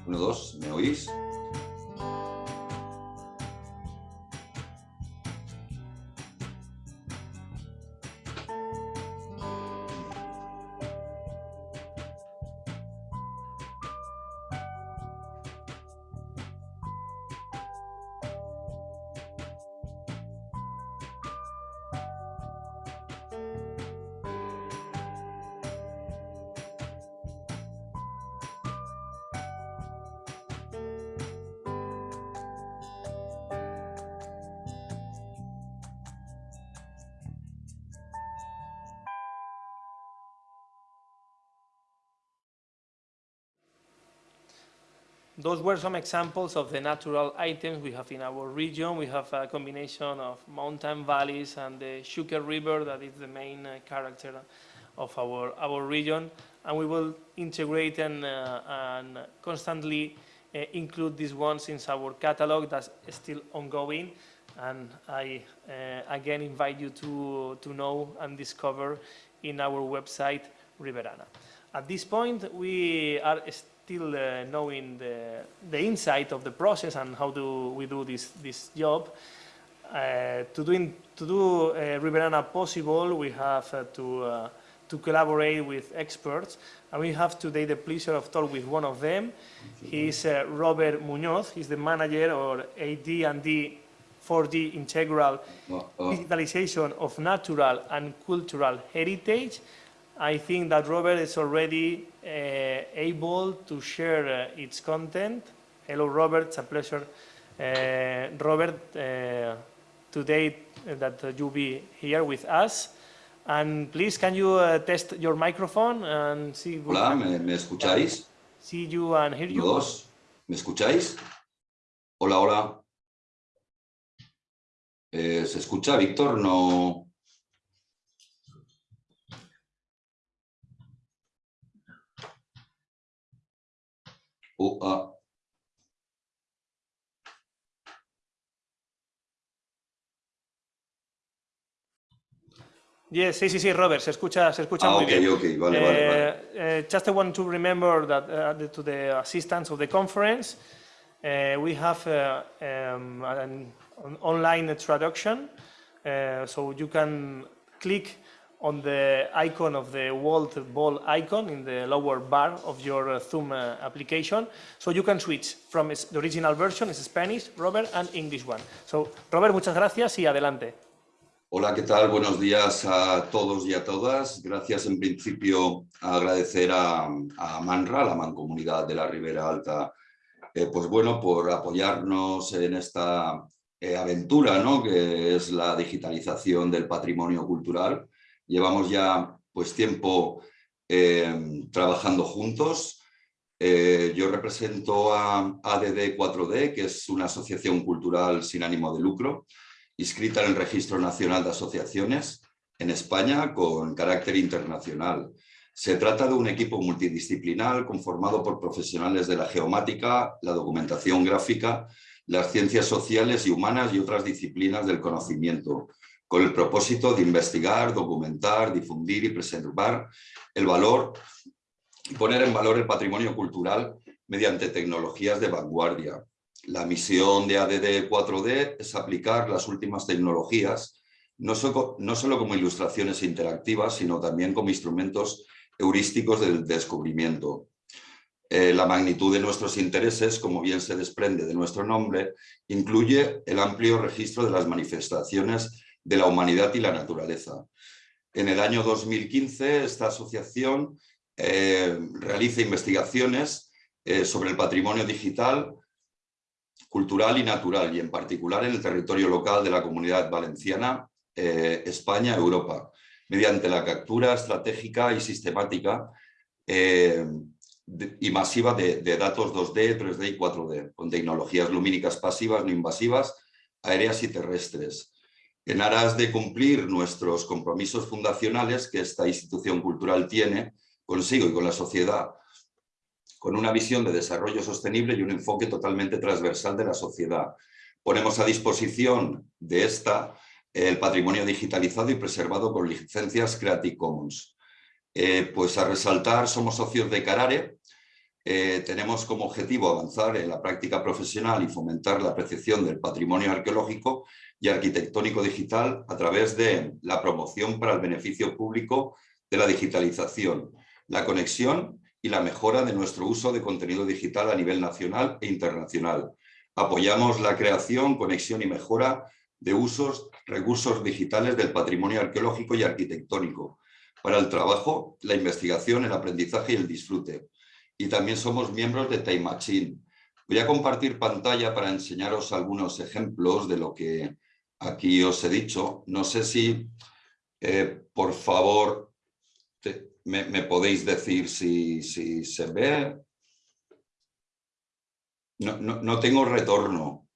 Uno, dos, ¿me oís? Those were some examples of the natural items we have in our region. We have a combination of mountain valleys and the Xúquer River that is the main uh, character of our, our region. And we will integrate and, uh, and constantly uh, include these ones in our catalog that's still ongoing. And I uh, again invite you to, to know and discover in our website, Riberana. At this point, we are still uh, knowing the, the insight of the process and how do we do this, this job. Uh, to, doing, to do uh, Riberana possible, we have uh, to, uh, to collaborate with experts. And we have today the pleasure of talk with one of them. He's uh, Robert Munoz. He's the manager or AD&D 4D integral digitalization of natural and cultural heritage. I think that Robert is already uh, able to share uh, its content. Hello, Robert. It's a pleasure, uh, Robert, uh, today that you'll be here with us. And please, can you uh, test your microphone and see? Hola, ¿me, me escucháis? See you and hear you. Dos, ¿me escucháis? Hola, hola. Eh, ¿Se escucha, Víctor? No. Uh, ah. Yes, sí, sí, sí, Robert, se escucha, se escucha Ah, muy ok, bien. ok, vale, vale, vale. Uh, uh, just I want to remember that uh, to the assistants of the conference, uh, we have uh, um, an, an online traduction, uh, so you can click on the icon of the world ball icon in the lower bar of your uh, Zoom uh, application, so you can switch from the original version, is Spanish, Robert, and English one. So, Robert, muchas gracias y adelante. Hola, ¿qué tal? Buenos días a todos y a todas. Gracias en principio a agradecer a, a Manra, la Mancomunidad de la Ribera Alta, eh, pues bueno, por apoyarnos en esta eh, aventura, ¿no? Que es la digitalización del patrimonio cultural. Llevamos ya pues tiempo eh, trabajando juntos. Eh, yo represento a ADD 4D, que es una asociación cultural sin ánimo de lucro, inscrita en el Registro Nacional de Asociaciones en España con carácter internacional. Se trata de un equipo multidisciplinar conformado por profesionales de la geomática, la documentación gráfica, las ciencias sociales y humanas y otras disciplinas del conocimiento, con el propósito de investigar, documentar, difundir y preservar el valor y poner en valor el patrimonio cultural mediante tecnologías de vanguardia. La misión de ADD 4D es aplicar las últimas tecnologías, no, no solo como ilustraciones interactivas, sino también como instrumentos heurísticos del descubrimiento. Eh, la magnitud de nuestros intereses, como bien se desprende de nuestro nombre, incluye el amplio registro de las manifestaciones de la humanidad y la naturaleza. En el año 2015, esta asociación eh, realiza investigaciones eh, sobre el patrimonio digital cultural y natural, y en particular en el territorio local de la Comunidad Valenciana, eh, España, Europa, mediante la captura estratégica y sistemática y masiva de, de, datos 2D, 3D y 4D, con tecnologías lumínicas pasivas, no invasivas, aéreas y terrestres, en aras de cumplir nuestros compromisos fundacionales que esta institución cultural tiene consigo y con la sociedad, con una visión de desarrollo sostenible y un enfoque totalmente transversal de la sociedad. Ponemos a disposición de esta el patrimonio digitalizado y preservado con licencias Creative Commons. Eh, pues a resaltar, somos socios de Carare, eh, tenemos como objetivo avanzar en la práctica profesional y fomentar la apreciación del patrimonio arqueológico y arquitectónico digital a través de la promoción para el beneficio público de la digitalización, la conexión y la mejora de nuestro uso de contenido digital a nivel nacional e internacional. Apoyamos la creación, conexión y mejora de usos, recursos digitales del patrimonio arqueológico y arquitectónico para el trabajo, la investigación, el aprendizaje y el disfrute. Y también somos miembros de Time Machine. Voy a compartir pantalla para enseñaros algunos ejemplos de lo que aquí os he dicho. No sé si, eh, por favor, te, me, me, podéis decir si, si se ve. No, no, no tengo retorno.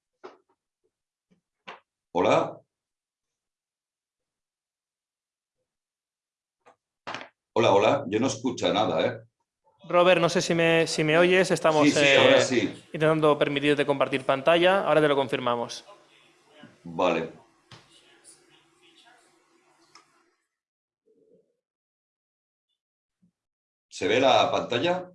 ¿Hola? Hola, hola. Yo no escucho nada, ¿eh? Robert, no sé si me, si me oyes, estamos Sí, sí, eh, ahora sí. intentando permitirte compartir pantalla, ahora te lo confirmamos. Vale. ¿Se ve la pantalla?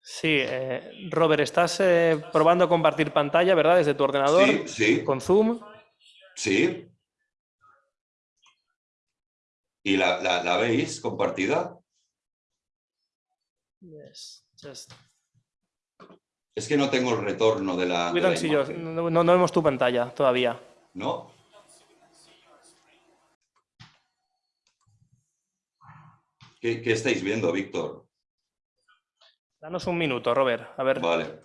Sí, eh, Robert, estás eh, probando compartir pantalla, ¿verdad? Desde tu ordenador Sí, sí, con Zoom. sí. ¿Y la, la- la veis compartida? Yes, just- Es que no tengo el retorno de la, imagen, no, no- no vemos tu pantalla todavía. ¿no? ¿Qué, qué estáis viendo, Víctor? Danos un minuto, Robert. A ver. Vale.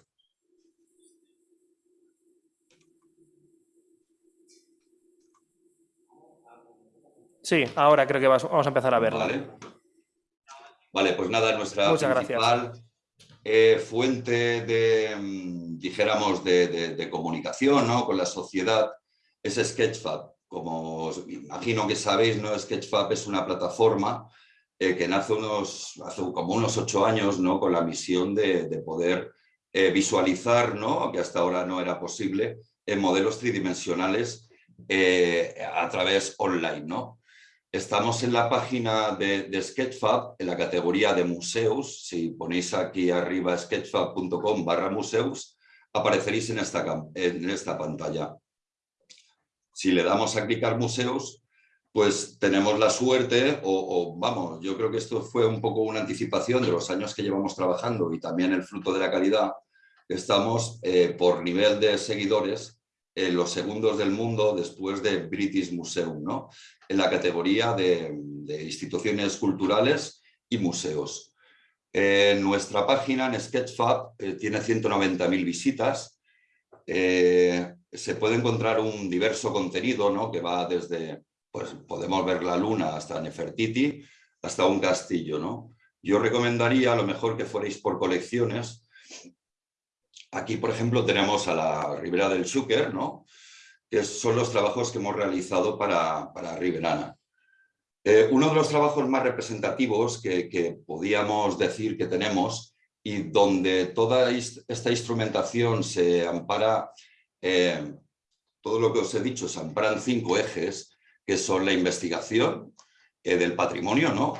Sí, ahora creo que vas- vamos a empezar a verla. Vale. Vale, pues nada, nuestra Muchas principal eh, fuente de, mm, dijéramos, de, de- de comunicación ¿no? con la sociedad es Sketchfab. Como os imagino que sabéis, ¿no? Sketchfab es una plataforma eh, que nace unos, hace como unos ocho años ¿no? con la misión de, de poder eh, visualizar, ¿no? que hasta ahora no era posible, en modelos tridimensionales a través online. ¿no? Estamos en la página de, Sketchfab, en la categoría de museos. Si ponéis aquí arriba sketchfab.com barra museos, apareceréis en esta, en esta pantalla. Si le damos a clicar museos, pues tenemos la suerte, o, o, vamos, yo creo que esto fue un poco una anticipación de los años que llevamos trabajando y también el fruto de la calidad. Estamos eh, por nivel de seguidores en los segundos del mundo después de British Museum, ¿no? en la categoría de, instituciones culturales y museos. Eh, nuestra página en Sketchfab eh, tiene 190.000 visitas. Eh, se puede encontrar un diverso contenido ¿no? que va desde, pues podemos ver la luna hasta Nefertiti, hasta un castillo. ¿no? Yo recomendaría a lo mejor que fuerais por colecciones. Aquí, por ejemplo, tenemos a la Ribera del Xúquer, ¿no? que son los trabajos que hemos realizado para, para. Eh, uno de los trabajos más representativos que, que podíamos decir que tenemos y donde toda esta instrumentación se ampara, eh, todo lo que os he dicho, se amparan cinco ejes, que son la investigación eh, del patrimonio, ¿no?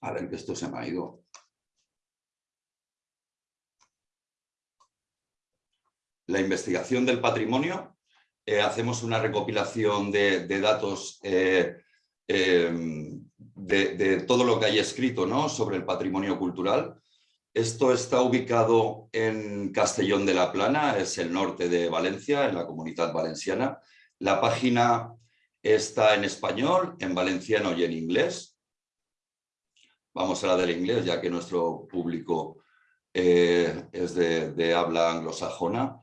A ver, que esto se me ha ido. La investigación del patrimonio, eh, hacemos una recopilación de, datos eh, eh, de, todo lo que hay escrito ¿no? sobre el patrimonio cultural. Esto está ubicado en Castellón de la Plana, es el norte de Valencia, en la comunidad valenciana. La página está en español, en valenciano y en inglés. Vamos a la del inglés, ya que nuestro público es de habla anglosajona.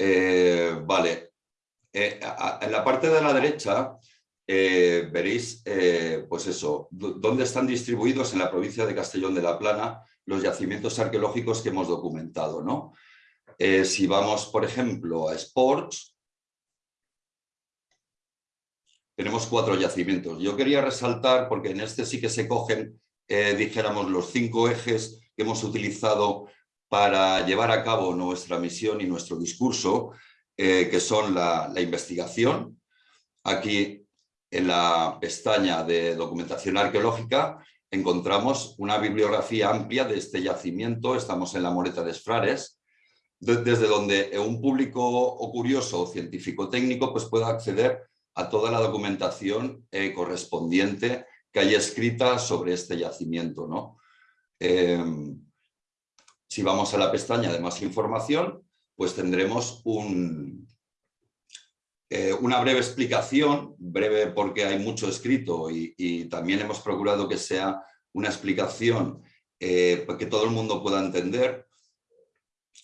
Eh, vale, eh, en la parte de la derecha eh, veréis, pues eso, dónde están distribuidos en la provincia de Castellón de la Plana los yacimientos arqueológicos que hemos documentado, ¿no? Si vamos, por ejemplo, a Sports, tenemos cuatro yacimientos. Yo quería resaltar, porque en este sí que se cogen, dijéramos, los cinco ejes que hemos utilizado para llevar a cabo nuestra misión y nuestro discurso, eh, que son la, investigación. Aquí en la pestaña de documentación arqueológica encontramos una bibliografía amplia de este yacimiento, estamos en la Moreta de Esfrares, de- desde donde un público o curioso o científico técnico pues pueda acceder a toda la documentación eh, correspondiente que hay escrita sobre este yacimiento. ¿no? Em, si vamos a la pestaña de más información, pues tendremos un, eh, una breve explicación, breve porque hay mucho escrito y, también hemos procurado que sea una explicación eh, que todo el mundo pueda entender,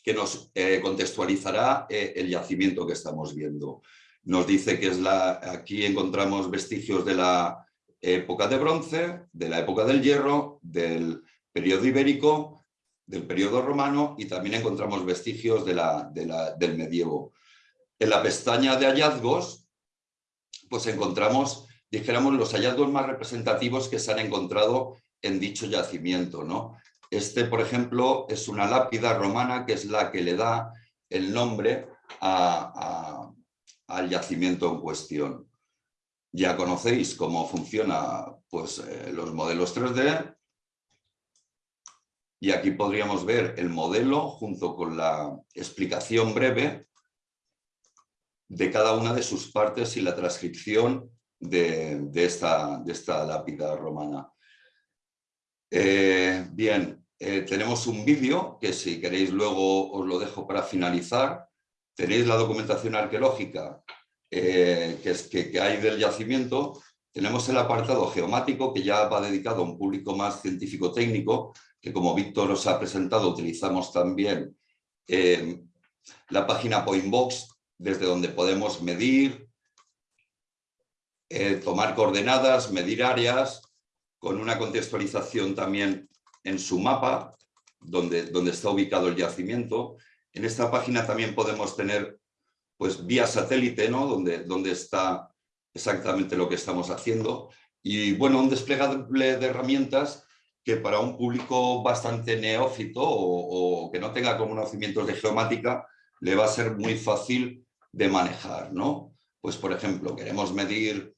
que nos eh, contextualizará el yacimiento que estamos viendo. nos dice que es la, aquí encontramos vestigios de la época de bronce, de la época del hierro, del periodo ibérico, del periodo romano y también encontramos vestigios de la, de la, del medievo. En la pestaña de hallazgos, pues encontramos, dijéramos, los hallazgos más representativos que se han encontrado en dicho yacimiento. ¿no? Este, por ejemplo, es una lápida romana que es la que le da el nombre al yacimiento en cuestión. Ya conocéis cómo funciona pues, eh, los modelos 3D y aquí podríamos ver el modelo junto con la explicación breve de cada una de sus partes y la transcripción de, de, esta, de esta, lápida romana. Eh, bien, eh, tenemos un vídeo que si queréis luego os lo dejo para finalizar. Tenéis la documentación arqueológica eh, que, es, que, que hay del yacimiento. Tenemos el apartado geomático que ya va dedicado a un público más científico-técnico, que como Víctor os ha presentado utilizamos también eh, la página Pointbox desde donde podemos medir, eh, tomar coordenadas, medir áreas, con una contextualización también en su mapa, donde, donde está ubicado el yacimiento. En esta página también podemos tener pues, vía satélite, ¿no? donde, donde está exactamente lo que estamos haciendo. Y bueno, un desplegable de herramientas que para un público bastante neófito o, que no tenga conocimientos de geomática le va a ser muy fácil de manejar, ¿no? Pues, por ejemplo, queremos medir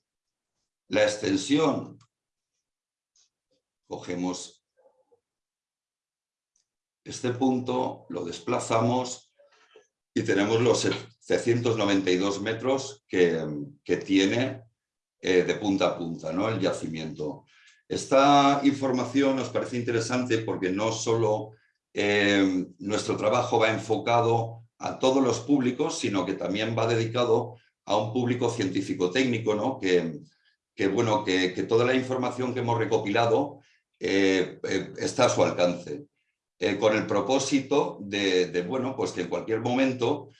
la extensión. Cogemos este punto, lo desplazamos y tenemos los 792 metros que, que tiene eh, de punta a punta ¿no? el yacimiento. Esta información nos parece interesante porque no solo eh, nuestro trabajo va enfocado a todos los públicos, sino que también va dedicado a un público científico-técnico, ¿no? que, bueno, que, toda la información que hemos recopilado eh, eh, está a su alcance, con el propósito de, de, bueno, pues que en cualquier momento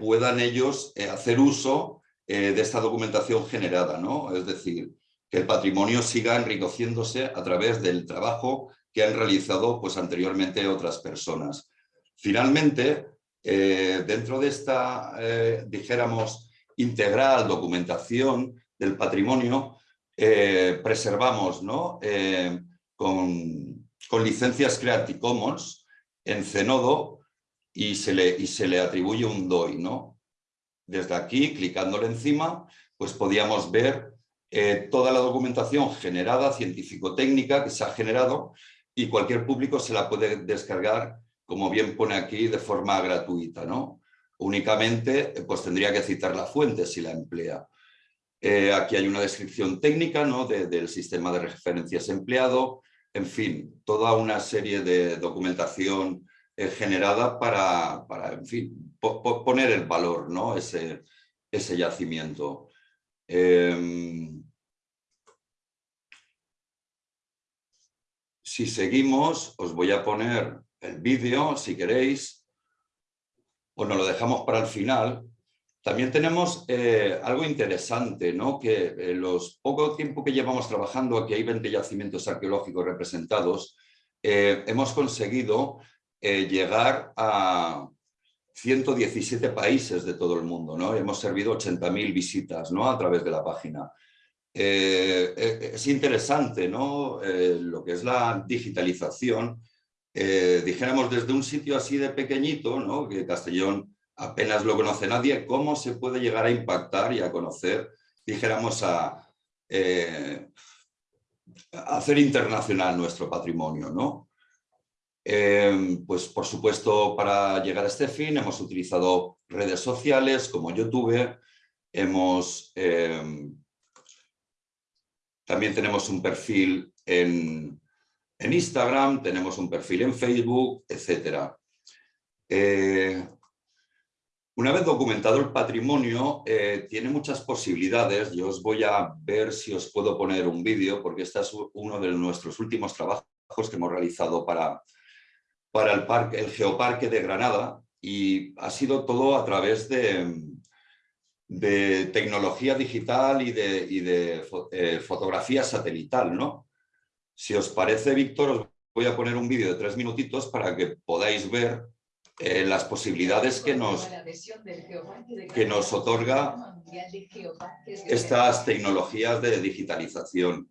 puedan ellos hacer uso de esta documentación generada, ¿no? es decir, que el patrimonio siga enriqueciéndose a través del trabajo que han realizado pues, anteriormente otras personas. Finalmente, eh, dentro de esta, eh, dijéramos, integral documentación del patrimonio, eh, preservamos ¿no? Con, con, licencias Creative Commons en Zenodo y se le, y se le atribuye un DOI. ¿no? Desde aquí, clicándole encima, pues podíamos ver eh, toda la documentación generada, científico-técnica, que se ha generado y cualquier público se la puede descargar como bien pone aquí, de forma gratuita. ¿no? Únicamente pues tendría que citar la fuente si la emplea. Eh, aquí hay una descripción técnica ¿no? de, del sistema de referencias empleado, en fin, toda una serie de documentación eh, generada para, para, en fin, po po poner el valor, ¿no? ese, ese yacimiento. Eh, si seguimos, os voy a poner el vídeo, si queréis, o nos lo dejamos para el final. También tenemos eh, algo interesante, ¿no? que eh, los poco tiempo que llevamos trabajando, aquí hay 20 yacimientos arqueológicos representados, eh, hemos conseguido llegar a 117 países de todo el mundo. ¿no? Hemos servido 80.000 visitas ¿no? a través de la página. Eh, es interesante ¿no? lo que es la digitalización eh, dijéramos desde un sitio así de pequeñito, ¿no? que Castellón apenas lo conoce nadie, cómo se puede llegar a impactar y a conocer, dijéramos, a, eh, a hacer internacional nuestro patrimonio. ¿no? Eh, pues por supuesto, para llegar a este fin hemos utilizado redes sociales como YouTube, hemos... También tenemos un perfil en, en Instagram, tenemos un perfil en Facebook, etc. Eh, una vez documentado el patrimonio, eh, tiene muchas posibilidades. Yo os voy a ver si os puedo poner un vídeo, porque este es uno de nuestros últimos trabajos que hemos realizado para, para el, parque, el Geoparque de Granada y ha sido todo a través de, de tecnología digital y de, y de eh, fotografía satelital, ¿no? Si os parece, Víctor, os voy a poner un vídeo de tres minutitos para que podáis ver eh, las posibilidades que nos, que nos otorga estas tecnologías de digitalización.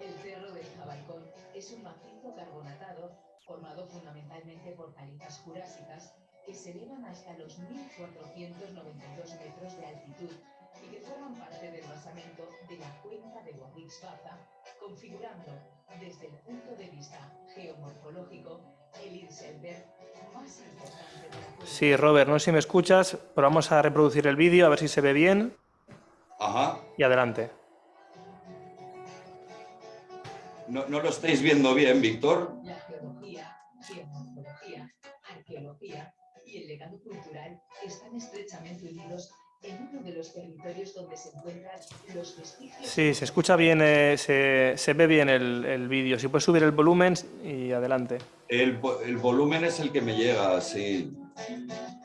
El Cerro del Jabalcón es un macizo carbonatado formado fundamentalmente por calizas jurásicas que se elevan hasta los 1.492 metros de altitud y que forman parte del basamento de la cuenca de Guadix-Baza, configurando desde el punto de vista geomorfológico el Inselberg más importante de la cuenca. Sí, Robert, no sé si me escuchas, pero vamos a reproducir el vídeo a ver si se ve bien Ajá. y adelante. ¿No, no lo estáis viendo bien, Víctor? Legado cultural están estrechamente unidos en uno de los territorios donde se encuentran los vestigios. Sí, se escucha bien, eh, se, se ve bien el, el vídeo. Si puedes subir el volumen y adelante. El, el volumen es el que me llega, sí.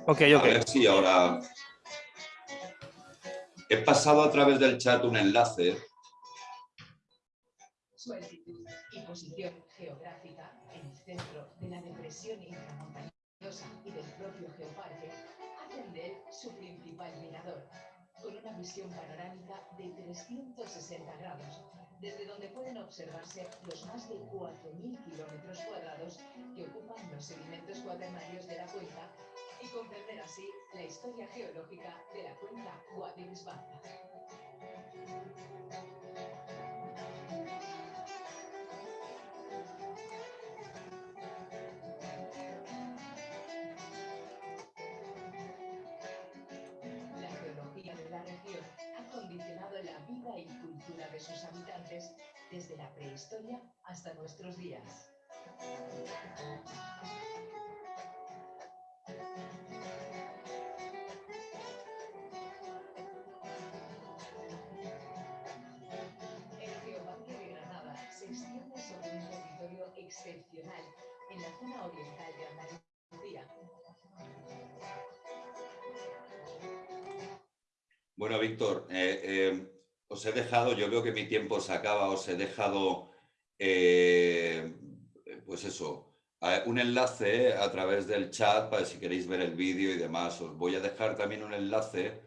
Ok, A ok. ver si ahora... He pasado a través del chat un enlace. Su altitud y posición geográfica en el centro de la depresión intramontañosa y del propio geoparque hacen de él su principal mirador, con una visión panorámica de 360 grados, desde donde pueden observarse los más de 4.000 kilómetros cuadrados que ocupan los sedimentos cuaternarios de la cuenca y comprender así la historia geológica de la cuenca Guadix-Baza. Sus habitantes desde la prehistoria hasta nuestros días. El Geoparque de Granada se extiende sobre un territorio excepcional en la zona oriental de Andalucía, Bueno, Víctor, eh, eh, os he dejado, yo veo que mi tiempo se acaba, os he dejado, eh, pues eso, un enlace a través del chat para si queréis ver el vídeo y demás. Os voy a dejar también un enlace,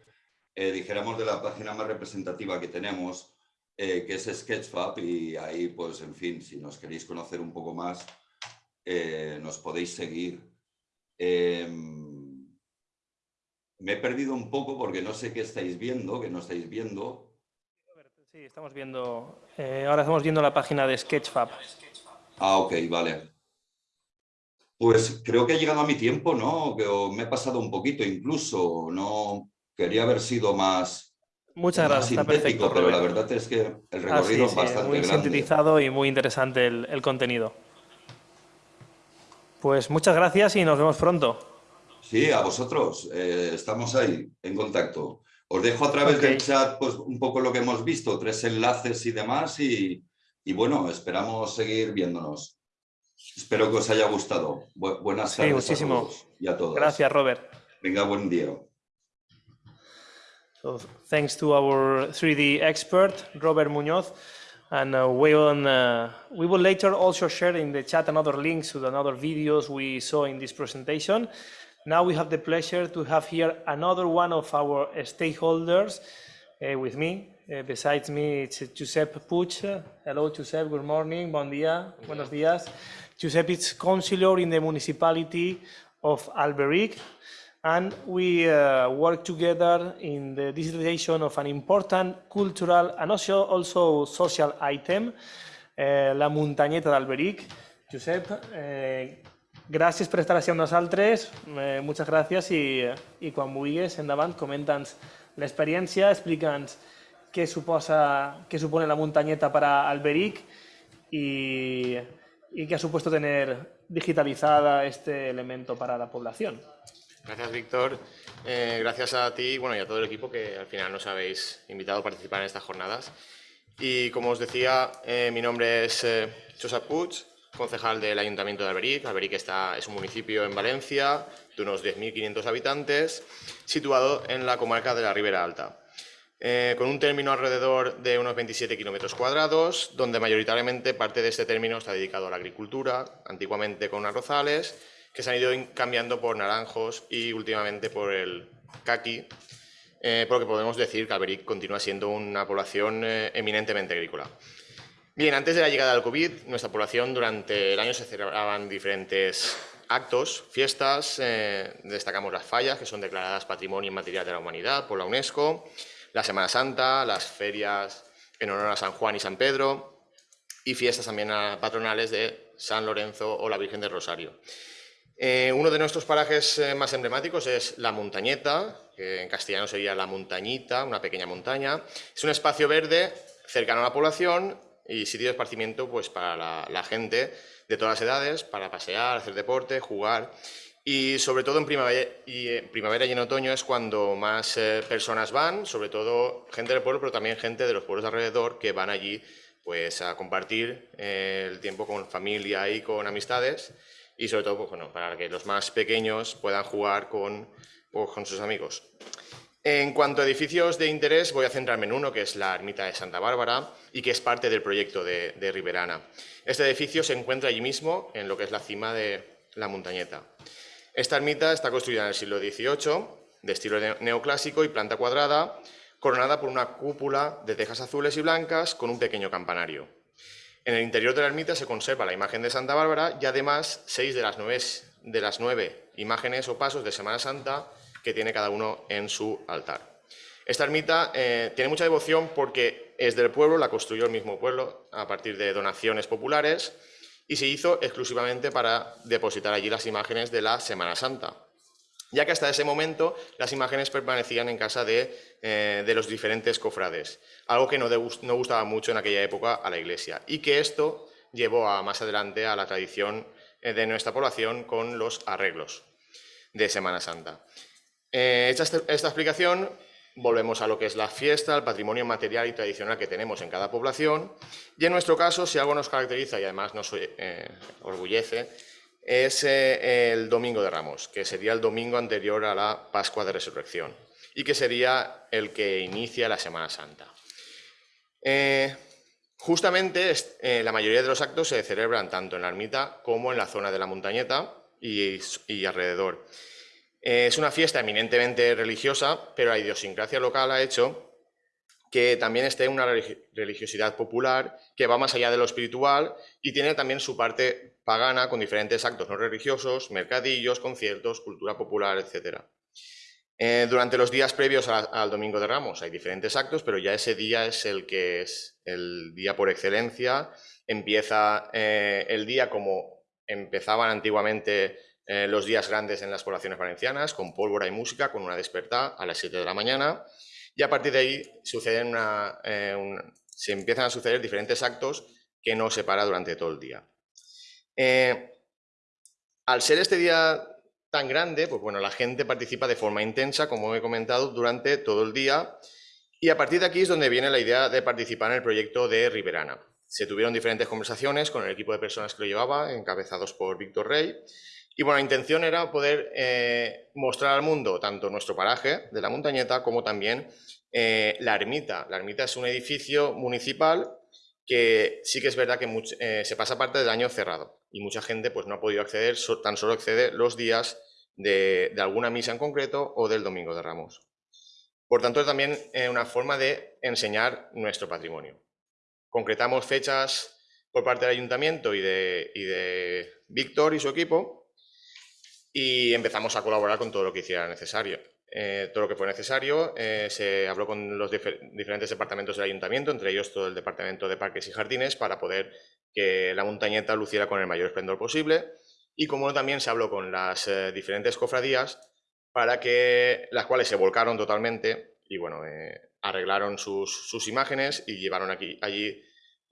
eh, dijéramos, de la página más representativa que tenemos, eh, que es Sketchfab, y ahí, pues, en fin, si nos queréis conocer un poco más, eh, nos podéis seguir. Em, me he perdido un poco porque no sé qué estáis viendo, que no estáis viendo. Sí, estamos viendo, eh, ahora estamos viendo la página de Sketchfab. Ah, ok, vale. Pues creo que ha llegado a mi tiempo, ¿no? Que me he pasado un poquito incluso, no quería haber sido más, Muchas más gracias, está perfecto, pero la verdad es que el Ah, recorrido sí, es bastante muy grande. sintetizado y muy interesante el, el contenido. Pues muchas gracias y nos vemos pronto. Sí, a vosotros, eh, estamos ahí, en contacto. Os dejo a través del Ok. chat pues, un poco lo que hemos visto, tres enlaces y demás, y, y bueno, esperamos seguir viéndonos. Espero que os haya gustado. Bu- buenas Sí, tardes muchísimo. a todos y a todas. Gracias, Robert. Venga, buen día. So thanks to our 3D expert, Robert Muñoz. And uh, we, will, uh, we will later also share in the chat another links to the other videos we saw in this presentation. Now we have the pleasure to have here another one of our stakeholders uh, with me. Uh, besides me, it's Giuseppe Puig. Hello, Giuseppe. Good morning. Bon dia. Buenos días. Giuseppe is councillor in the municipality of Alberic, and we uh, work together in the digitalization of an important cultural and also, also social item, eh, la Montañeta d'Alberic. Josep, eh, gràcies per estar així amb nosaltres, eh, moltes gràcies i, i quan vulguis, endavant, comenta'ns l'experiència, explica'ns què suposa, supone la muntanyeta per a Alberic y, y qué ha supuesto tener digitalizada este elemento para la población. Gracias, Víctor. Eh, gracias a ti bueno, y a todo el equipo que al final nos habéis invitado a participar en estas jornadas. Y como os decía, eh, mi nombre es eh, Josep Puig, concejal del Ayuntamiento de Alberic. Alberic está, es un municipio en Valencia de unos 10.500 habitantes, situado en la comarca de la Ribera Alta. Eh, con un término alrededor de unos 27 kilómetros cuadrados, donde mayoritariamente parte de este término está dedicado a la agricultura, antiguamente con arrozales, que se han ido cambiando por naranjos y últimamente por el caqui, eh, porque podemos decir que Alberic continúa siendo una población eh, eminentemente agrícola. Bien, antes de la llegada del COVID, nuestra población durante el año se celebraban diferentes actos, fiestas, destacamos las fallas, que son declaradas Patrimonio Inmaterial de la Humanidad por la UNESCO, la Semana Santa, las ferias en honor a San Juan y San Pedro y fiestas también patronales de San Lorenzo o la Virgen del Rosario. Eh, uno de nuestros parajes eh, más emblemáticos es La Montañeta, que en castellano sería La Montañita, una pequeña montaña. Es un espacio verde cercano a la población y sitio de esparcimiento pues, para la gente de todas las edades, para pasear, hacer deporte, jugar y sobre todo en primavera y, en primavera y en otoño es cuando más eh, personas van, sobre todo gente del pueblo, pero también gente de los pueblos alrededor que van allí pues, a compartir eh, el tiempo con familia y con amistades y sobre todo pues, bueno, para que los más pequeños puedan jugar con, pues, con sus amigos. En cuanto a edificios de interés, voy a centrarme en uno, que es la ermita de Santa Bárbara y que es parte del proyecto de, de Riberana. Este edificio se encuentra allí mismo, en lo que es la cima de la montañeta. Esta ermita está construida en el siglo XVIII, de estilo neoclásico y planta cuadrada, coronada por una cúpula de tejas azules y blancas con un pequeño campanario. En el interior de la ermita se conserva la imagen de Santa Bárbara y además seis de las nueve, de las nueve imágenes o pasos de Semana Santa que tiene cada uno en su altar. Esta ermita eh, tiene mucha devoción porque es del pueblo, la construyó el mismo pueblo a partir de donaciones populares y se hizo exclusivamente para depositar allí las imágenes de la Semana Santa, ya que hasta ese momento las imágenes permanecían en casa de, eh, los diferentes cofrades, algo que no, no, gustaba mucho en aquella época a la Iglesia, y que esto llevó a, más adelante a la tradición eh, de nuestra población con los arreglos de Semana Santa. Eh, esta, esta explicación volvemos a lo que es la fiesta, el patrimonio material y tradicional que tenemos en cada población. Y en nuestro caso, si algo nos caracteriza y además nos eh, orgullece, es eh, el Domingo de Ramos, que sería el domingo anterior a la Pascua de Resurrección y que sería el que inicia la Semana Santa. Justamente la mayoría de los actos se celebran tanto en la ermita como en la zona de la montañeta y alrededor. Es una fiesta eminentemente religiosa, pero la idiosincrasia local ha hecho que también esté una religiosidad popular que va más allá de lo espiritual y tiene también su parte pagana con diferentes actos no religiosos, mercadillos, conciertos, cultura popular, etc. Eh, durante los días previos al Domingo de Ramos hay diferentes actos, pero ya ese día es el que es el día por excelencia. Empieza eh, el día como empezaban antiguamente eh, los días grandes en las poblaciones valencianas, con pólvora y música, con una despertada a las 7 de la mañana, y a partir de ahí suceden eh, se empiezan a suceder diferentes actos que nos separa durante todo el día. Eh, al ser este día tan grande, pues bueno, la gente participa de forma intensa, como he comentado, durante todo el día, y a partir de aquí es donde viene la idea de participar en el proyecto de Riberana. Se tuvieron diferentes conversaciones con el equipo de personas que lo llevaba, encabezados por Víctor Rey, y bueno, la intención era poder eh, mostrar al mundo tanto nuestro paraje de la montañeta como también eh, la ermita. La ermita es un edificio municipal que sí que es verdad que eh, se pasa parte del año cerrado y mucha gente pues, no ha podido acceder, tan solo accede los días de, de, alguna misa en concreto o del Domingo de Ramos. Por tanto, es también una forma de enseñar nuestro patrimonio. Concretamos fechas por parte del ayuntamiento y de, y de Víctor y su equipo y empezamos a colaborar con todo lo que hiciera necesario. Eh, todo lo que fue necesario, eh, se habló con los diferentes departamentos del ayuntamiento, entre ellos todo el departamento de parques y jardines, para poder que la montañeta luciera con el mayor esplendor posible. Y como también se habló con las eh, diferentes cofradías, para que las cuales se volcaron totalmente y bueno, arreglaron sus, sus, imágenes y llevaron aquí, allí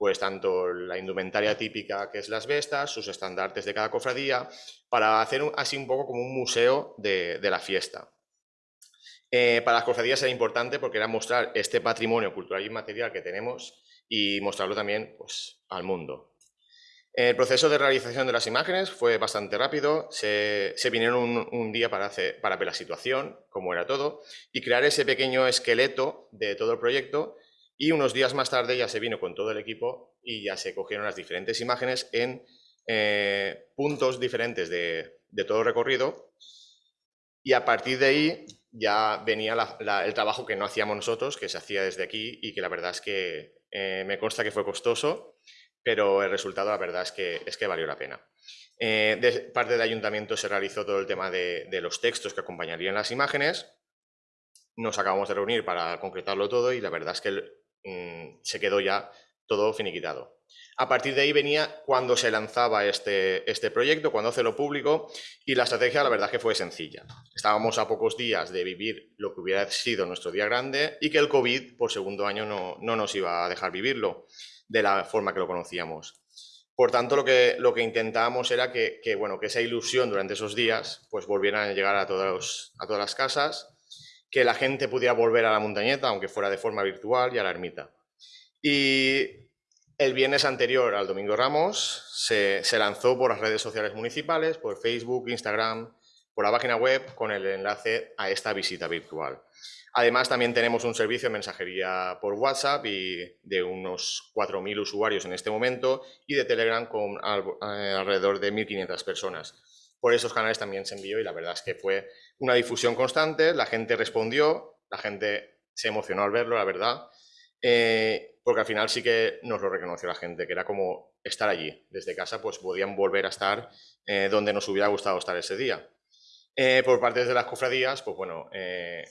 pues tanto la indumentaria típica que es las vestas, sus estandartes de cada cofradía, para hacer así un poco como un museo de, la fiesta. Eh, para las cofradías era importante porque era mostrar este patrimonio cultural y material que tenemos y mostrarlo también pues, al mundo. El proceso de realización de las imágenes fue bastante rápido, se, vinieron un, un día para, para ver la situación, cómo era todo, y crear ese pequeño esqueleto de todo el proyecto, y unos días más tarde ya se vino con todo el equipo y ya se cogieron las diferentes imágenes en eh, puntos diferentes de, de, todo el recorrido, y a partir de ahí ya venía el trabajo que no hacíamos nosotros, que se hacía desde aquí, y que la verdad es que eh, me consta que fue costoso, pero el resultado la verdad es que, es que valió la pena. Eh, de parte del ayuntamiento se realizó todo el tema de, de, los textos que acompañarían las imágenes. Nos acabamos de reunir para concretarlo todo y la verdad es que mmm, se quedó ya todo finiquitado. A partir de ahí venía cuando se lanzaba este, este proyecto, cuando hace lo público, y la estrategia la verdad es que fue sencilla. Estábamos a pocos días de vivir lo que hubiera sido nuestro día grande y que el COVID por segundo año no, no nos iba a dejar vivirlo de la forma que lo conocíamos. Por tanto, lo que, lo que intentábamos era que, que, bueno, que esa ilusión durante esos días pues, volviera a llegar a, todos, a todas las casas, que la gente pudiera volver a la montañeta, aunque fuera de forma virtual, y a la ermita. Y el viernes anterior al Domingo Ramos se, lanzó por las redes sociales municipales, por Facebook, Instagram, por la página web, con el enlace a esta visita virtual. Además, también tenemos un servicio de mensajería por WhatsApp y de unos 4.000 usuarios en este momento y de Telegram con alrededor de 1.500 personas. Por esos canales también se envió y la verdad es que fue una difusión constante, la gente respondió, la gente se emocionó al verlo, la verdad, eh, porque al final sí que nos lo reconoció la gente, que era como estar allí, desde casa pues podían volver a estar eh, donde nos hubiera gustado estar ese día. Eh, por parte de las cofradías, pues bueno,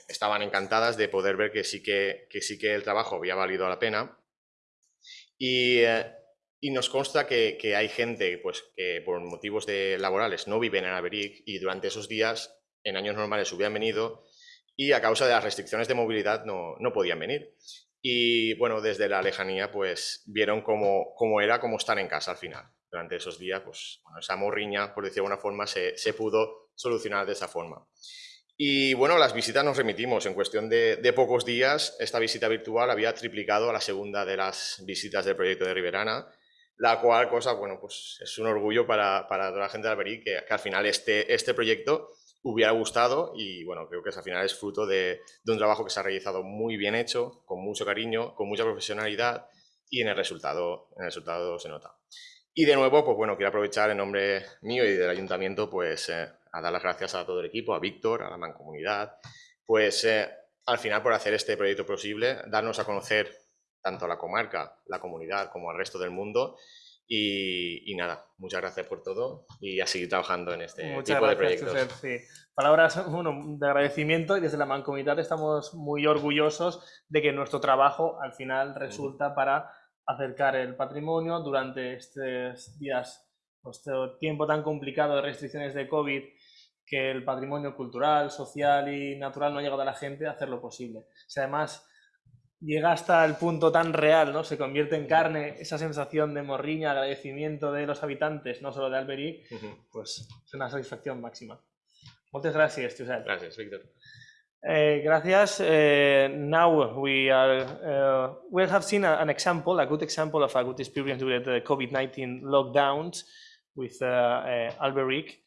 estaban encantadas de poder ver que sí que, que, sí que el trabajo había valido la pena. Y, y nos consta que, que, hay gente pues, que por motivos de laborales no viven en Alberic y durante esos días, en años normales, hubieran venido y a causa de las restricciones de movilidad no, no podían venir. Y bueno, desde la lejanía pues vieron cómo, cómo era como estar en casa al final. Durante esos días, pues bueno, esa morriña, por decir de alguna forma, se, se pudo solucionar de esa forma. Y bueno, las visitas nos remitimos. En cuestión de, de, pocos días, esta visita virtual había triplicado a la segunda de las visitas del proyecto de Riberana, la cual cosa, bueno, pues es un orgullo para, para toda la gente de Alberic que, que, al final este, este proyecto hubiera gustado y bueno, creo que al final es fruto de, de un trabajo que se ha realizado muy bien hecho, con mucho cariño, con mucha profesionalidad y en el resultado, en el resultado se nota. Y de nuevo, pues bueno, quiero aprovechar en nombre mío y del ayuntamiento, pues eh, a dar las gracias a todo el equipo, a Víctor, a la mancomunidad, pues eh, al final por hacer este proyecto posible, darnos a conocer tanto a la comarca, la comunidad, como al resto del mundo. Y, y, nada, muchas gracias por todo y a seguir trabajando en este muchas tipo gracias, de proyectos. Josep, sí. Palabras bueno, de agradecimiento y desde la mancomunidad estamos muy orgullosos de que nuestro trabajo al final resulta para acercar el patrimonio durante estos días, este tiempo tan complicado de restricciones de COVID que el patrimonio cultural, social y natural no ha llegado a la gente a hacer lo posible. Sea, además llega hasta el punto tan real, ¿no? Se convierte en carne esa sensación de morriña, agradecimiento de los habitantes, no solo de Alberic, uh -huh. pues es una satisfacción máxima. Muchas gracias, Josep. Gracias, Víctor. Uh, gracias. Uh, now we are uh, we have seen a, an example, a good example of a good experience with the COVID-19 lockdowns with Alberic.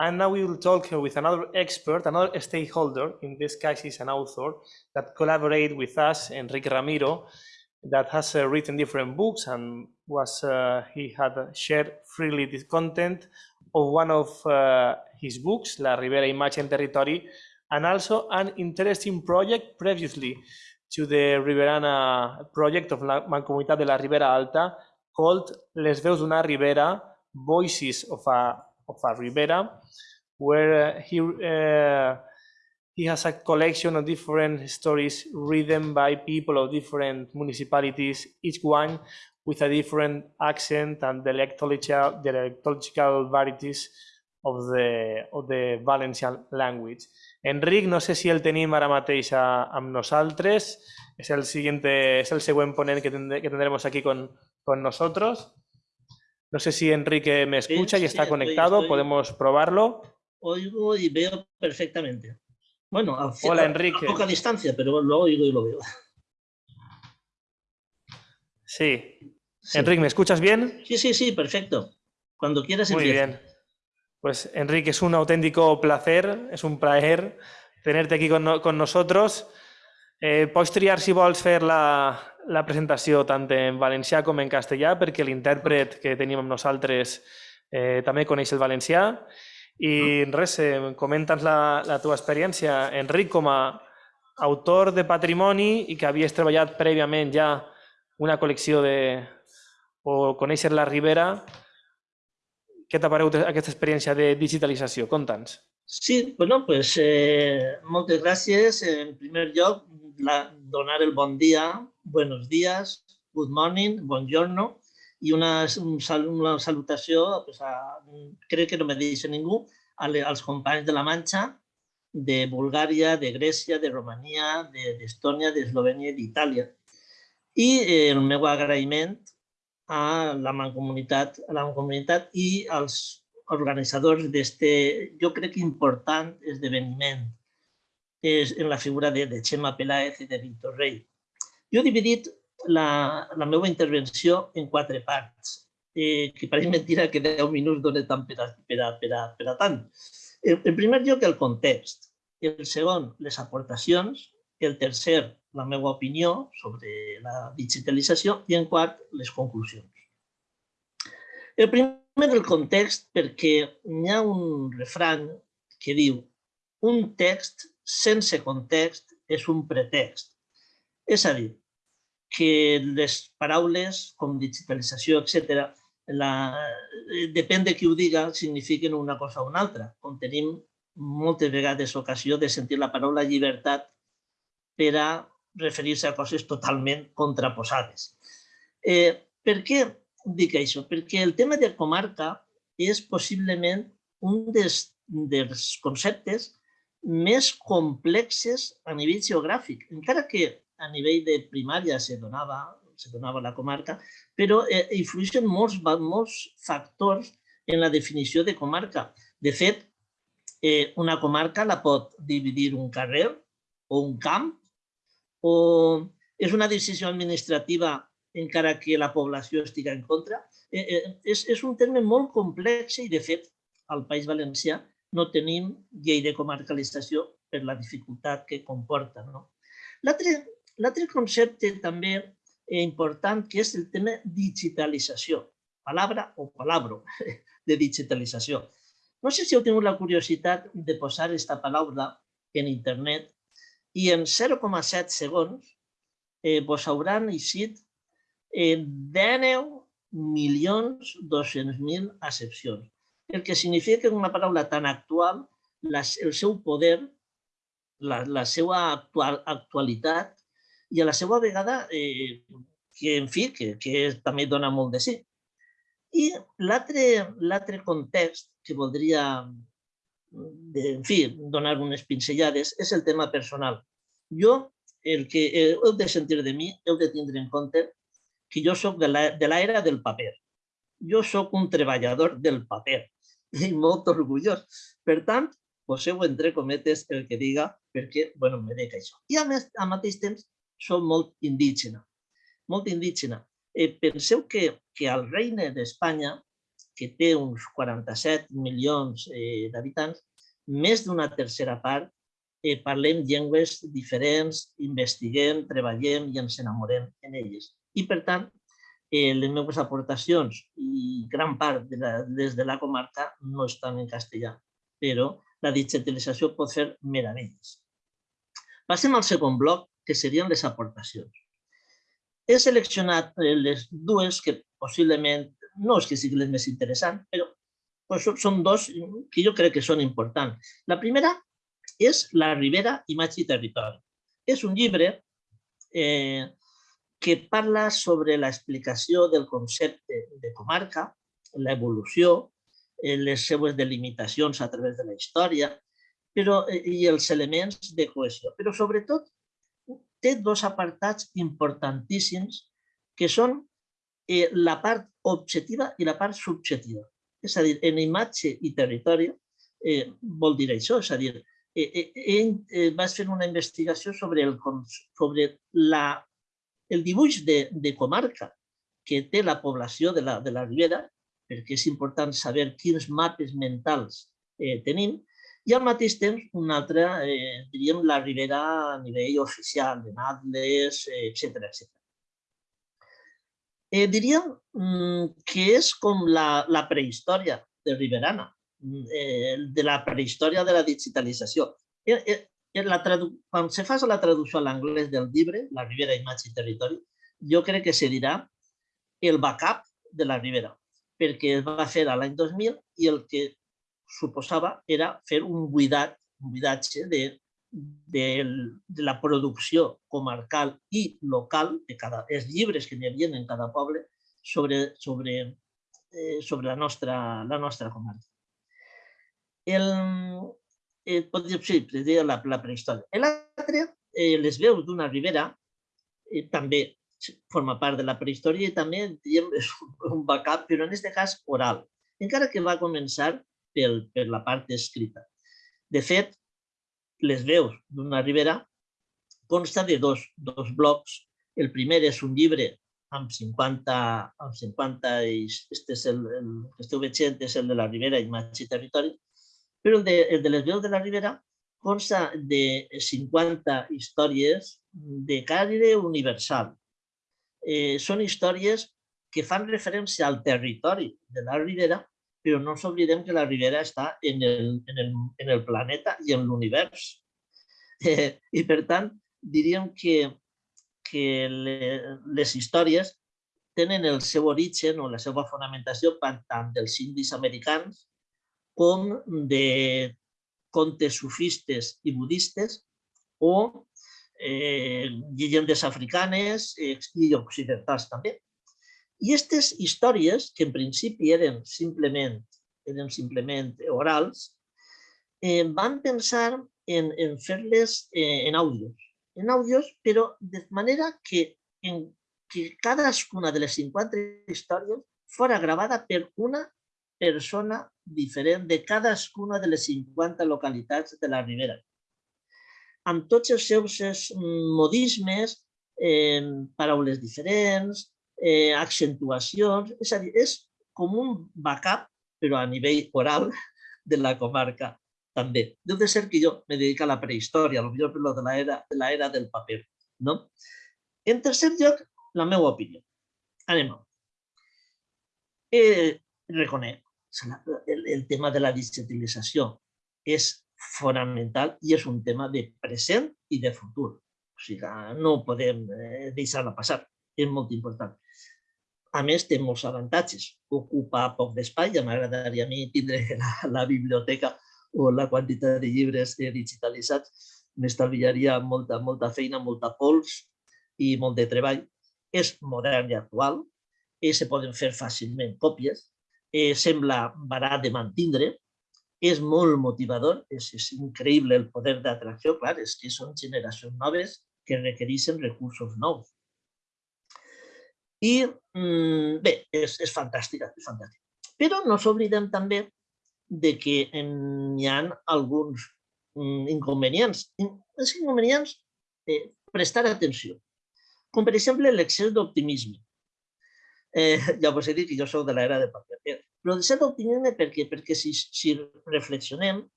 And now we will talk with another expert, another stakeholder, in this case is an author, that collaborate with us, Enrique Ramiro, that has uh, written different books and was uh, he had shared freely this content of one of uh, his books, La Ribera Imatge en Territori, and also an interesting project previously to the Riberana project of La Mancomunitat de la Ribera Alta called Les Veus d'una Ribera, Voices of a of a Ribera, where uh, he uh, he has a collection of different stories written by people of different municipalities, each one with a different accent and dialectological, dialectological varieties of the, of the Valencian language. Enric, no sé si el tenim ara mateix a, amb nosaltres, és el, siguiente, és el següent ponent que, que tendremos aquí con, con nosotros. No sé si Enrique me escucha y está conectado, estoy, podemos probarlo. Oigo y veo perfectamente. Bueno, a, Hola, a, Enrique. a poca distancia, pero lo oigo y lo veo. Sí. Sí. Enrique, ¿me escuchas bien? Sí, sí, sí, perfecto. Cuando quieras Muy empieza. bien. Pues Enrique, es un auténtico placer, es un plaer tenerte aquí con, no- con nosotros. Eh, pots triar, si vols, fer la, la presentació tant en valencià com en castellà, perquè l'intèrpret que tenim amb nosaltres eh, també coneix el valencià. I res, eh, comenta'ns la, la teva experiència, Enric, com a autor de patrimoni i que havies treballat prèviament ja una col·lecció de... o conèixer la Ribera, què t'ha paregut aquesta experiència de digitalització? Conta'ns. Sí, bueno, pues eh, moltes gràcies. En primer lloc, la, donar el bon dia, buenos días, good morning, buongiorno, i una, una salutació, pues a, crec que no me deixa ningú, als companys de la Manxa, de Bulgària, de Grècia, de Romania, d'Estònia, de, d'Eslovènia i d'Itàlia. I eh, el meu agraïment a la mancomunitat, a la mancomunitat i als organitzadors d'este, jo crec important esdeveniment és en la figura de, de Xema Peláez i de Víctor Rey. Jo he dividit la, la meva intervenció en quatre parts, eh, que pareix mentira que 10 minuts dona tant per a, per a, per a, per a tant. En, en primer lloc, el context. El segon, les aportacions. El tercer, la meva opinió sobre la digitalització. I en quart, les conclusions. El primer, el context, perquè hi ha un refrany que diu un text sense context és un pretext. És a dir, que les paraules com digitalització, etc., la, depèn de qui ho diga, signifiquen una cosa o una altra. Com tenim moltes vegades ocasió de sentir la paraula llibertat per a referir-se a coses totalment contraposades. Eh, per què dic això? Perquè el tema de comarca és possiblement un dels, dels conceptes més complexes a nivell geogràfic, encara que a nivell de primària se donava, se donava la comarca, però eh, influeixen molts, molts factors en la definició de comarca. De fet, eh, una comarca la pot dividir un carrer o un camp, o és una decisió administrativa encara que la població estigui en contra. Eh, eh, és, és un terme molt complex i, de fet, al País Valencià no tenim llei de comarcalització per la dificultat que comporta. No? L'altre concepte també important que és el tema digitalització, palabra o palabro de digitalització. No sé si heu tingut la curiositat de posar aquesta paraula en internet i en 0,7 segons eh, vos hauran eixit eh, 19 milions 200.000 accepcions. El que significa que una paraula tan actual, la, el seu poder, la, la seva actual, actualitat i a la seva vegada, eh, que en fi, que, que també dona molt de sí. I l'altre context que voldria, de, en fi, donar unes pincellades és el tema personal. Jo, el que heu de sentir de mi, heu de tindre en compte que jo sóc de l'era del paper. Jo sóc un treballador del paper i molt orgullós. Per tant, poseu entre cometes el que diga perquè, bueno, me dec això. I a més, al mateix temps, soc molt indígena, molt indígena. Eh, penseu que, que al regne d'Espanya, que té uns 47 milions eh, d'habitants, més d'una tercera part eh, parlem llengües diferents, investiguem, treballem i ens enamorem en elles. I, per tant, eh, les meves aportacions i gran part de la, des de la comarca no estan en castellà, però la digitalització pot fer meravelles. Passem al segon bloc, que serien les aportacions. He seleccionat les dues que possiblement no és que siguin les més interessants, però pues, són dos que jo crec que són importants. La primera és La Ribera, imatge i territori. És un llibre eh, que parla sobre l'explicació del concepte de comarca, l'evolució, les seues delimitacions a través de la història però, i els elements de cohesió. Però sobretot té dos apartats importantíssims que són eh, la part objectiva i la part subjectiva. És a dir, en imatge i territori eh, vol dir això, és a dir, eh, eh, eh, vas fer una investigació sobre, el, sobre la, el dibuix de, de comarca que té la població de la, de la Ribera, perquè és important saber quins mapes mentals eh, tenim, i al mateix temps una altra, eh, diríem, la Ribera a nivell oficial, de Natles, etc. etc. Eh, diríem mm, que és com la, la prehistòria de Riberana, mm, eh, de la prehistòria de la digitalització. Eh, eh, la quan se fa la traducció a l'anglès del llibre, La Ribera, Imatge i Territori, jo crec que se dirà el backup de la Ribera, perquè es va fer a l'any 2000 i el que suposava era fer un buidat, un buidatge de, de, de la producció comarcal i local de cada, els llibres que hi havia en cada poble sobre, sobre, eh, sobre la, nostra, la nostra comarca. El, eh, podríem dir, la, la prehistòria. L'altre, eh, les veus d'una ribera, eh, també forma part de la prehistòria i també diem, és un backup, però en aquest cas oral, encara que va començar pel, per la part escrita. De fet, les veus d'una ribera consta de dos, dos blocs. El primer és un llibre amb 50, amb 50 este és el, el que esteu veient és el de la Ribera, Imatge i Territori, però el de, el de les veus de la Ribera consta de 50 històries de caire universal, eh, són històries que fan referència al territori de la Ribera, però no ens oblidem que la Ribera està en el, en el, en el planeta i en l'univers. Eh, I per tant, diríem que, que les històries tenen el seu origen o la seva fonamentació tant dels indis americans com de contes sufistes i budistes o eh, llegendes africanes i occidentals també. I aquestes històries, que en principi eren simplement, eren simplement orals, eh, van pensar en, en fer-les eh, en àudios, en àudios, però de manera que, en, que cadascuna de les 50 històries fora gravada per una persona diferent de cadascuna de les 50 localitats de la Ribera amb tots els seus modismes, eh, paraules diferents, eh, accentuacions, és a dir, és com un backup, però a nivell oral, de la comarca també. Deu de ser que jo me dedico a la prehistòria, potser per lo de l'era de l'era del paper. No? En tercer lloc, la meva opinió. Anem eh, reconec el, el tema de la digitalització és fonamental i és un tema de present i de futur. O sigui, no podem eh, deixar-la passar, és molt important. A més, té molts avantatges. Ocupa poc d'espai, ja m'agradaria a mi tindre la, la biblioteca o la quantitat de llibres digitalitzats, m'estalviaria molta, molta feina, molta pols i molt de treball. És modern i actual, i se poden fer fàcilment còpies, eh, sembla barat de mantindre, és molt motivador, és, és increïble el poder d'atracció, clar, és que són generacions noves que requereixen recursos nous. I mm, bé, és, és fantàstica, és fantàstica. Però no s'oblidem també de que hi ha alguns mm, inconvenients. Els inconvenients, eh, prestar atenció. Com per exemple l'excés d'optimisme. Eh, us he dit que jo soc de l'era de paper. Però de cert optimisme per què? Perquè si, si reflexionem,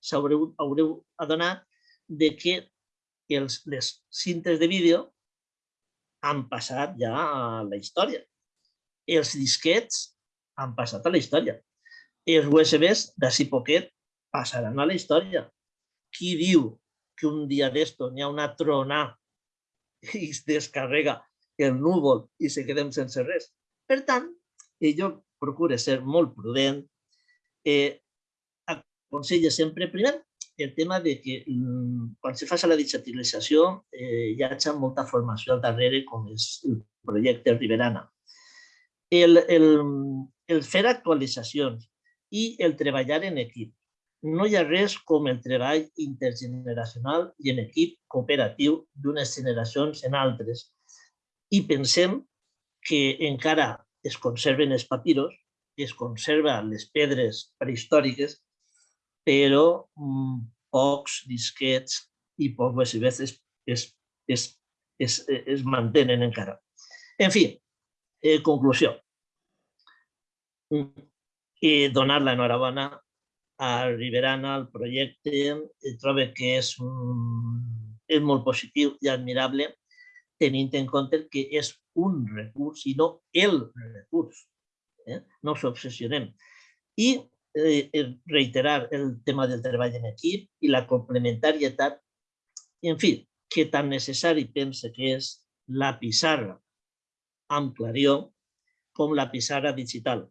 s'haureu haureu adonat de que els, les cintes de vídeo han passat ja a la història. Els disquets han passat a la història. Els USBs d'ací poquet passaran a la història. Qui diu que un dia d'esto n'hi ha una trona i es descarrega el núvol i se quedem sense res? Per tant, jo procura ser molt prudent, eh, aconsella sempre, primer, el tema de que mm, quan se fa la digitalització eh, hi ha molta formació al darrere, com és el projecte Riberana. El, el, el fer actualitzacions i el treballar en equip. No hi ha res com el treball intergeneracional i en equip cooperatiu d'unes generacions en altres. I pensem que encara es conserven els papiros, es conserven les pedres prehistòriques, però mm, pocs disquets i pocs USBs es, es, es, es, mantenen encara. En fi, Eh, conclusió. I donar l'enhorabona a Riberana, al projecte. Trobo que és, un, és molt positiu i admirable tenint en compte que és un recurs i no el recurs. Eh? No ens obsessionem. I eh, reiterar el tema del treball en equip i la complementarietat, i en fi, que tan necessari pense que és la pissarra amb clarió com la pissarra digital.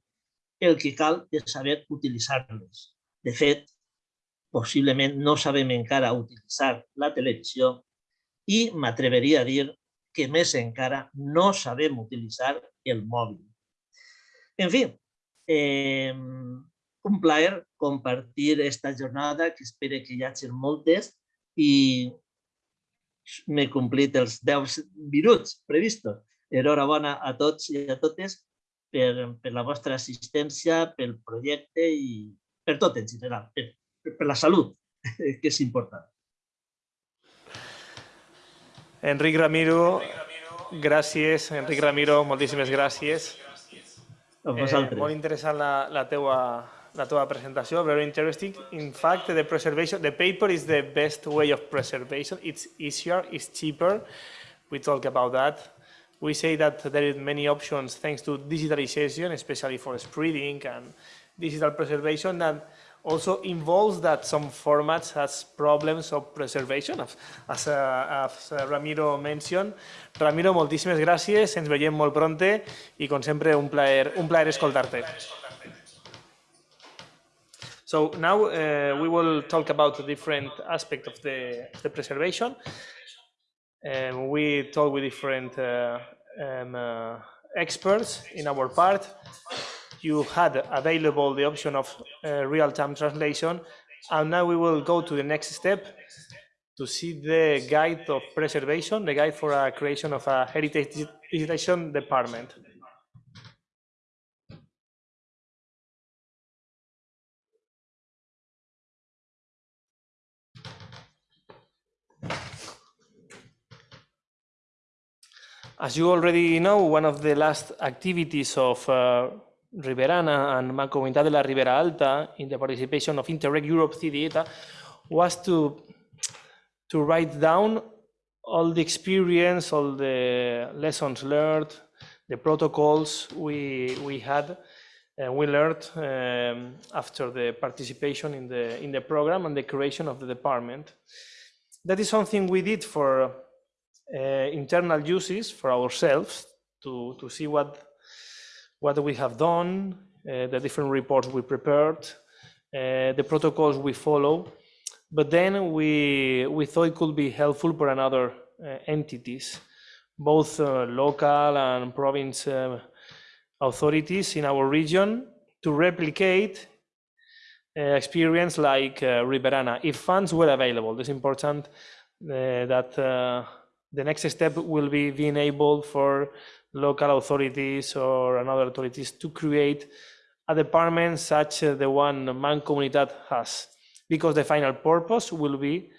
El que cal és saber utilitzar-les. De fet, possiblement no sabem encara utilitzar la televisió i m'atreveria a dir que més encara no sabem utilitzar el mòbil. En fi, eh, un plaer compartir esta jornada, que espero que hi hagi moltes, i m'he complit els 10 minuts previstos. Enhorabona a tots i a totes per, per la vostra assistència, pel projecte i per tot en general, per, per la salut, que és important. Enric Ramiro, gràcies. Enric Ramiro, moltíssimes gràcies. A vosaltres. Eh, molt interessant la, la teua la teva presentació, very interesting. In fact, the preservation, the paper is the best way of preservation. It's easier, it's cheaper. We talk about that. We say that there is many options thanks to digitalization, especially for spreading and digital preservation that also involves that some formats has problems of preservation, as, as, uh, as uh, Ramiro mentioned. Ramiro, moltíssimes gràcies, ens veiem molt pronte i com sempre un plaer, un plaer escoltar-te. So now uh, we will talk about the different aspect of the, the preservation. And we talk with different uh, um, uh, experts in our part. You had available the option of uh, real-time translation, and now we will go to the next step to see the guide of preservation, the guide for a creation of a heritage digitalization department. As you already know, one of the last activities of uh, Riberana and Mancomunidad de la Ribera Alta in the participation of Interreg Europe CDETA was to, to write down all the experience, all the lessons learned, the protocols we, we had, uh, we learned um, after the participation in the, in the program and the creation of the department. That is something we did for uh, internal uses for ourselves to, to see what, what we have done, uh, the different reports we prepared, uh, the protocols we follow. But then we, we thought it could be helpful for another uh, entities, both uh, local and province uh, authorities in our region to replicate experience like Riberana, if funds were available. It's important that the next step will be being able for local authorities or another authorities to create a department such as the one Mancomunidad has, because the final purpose will be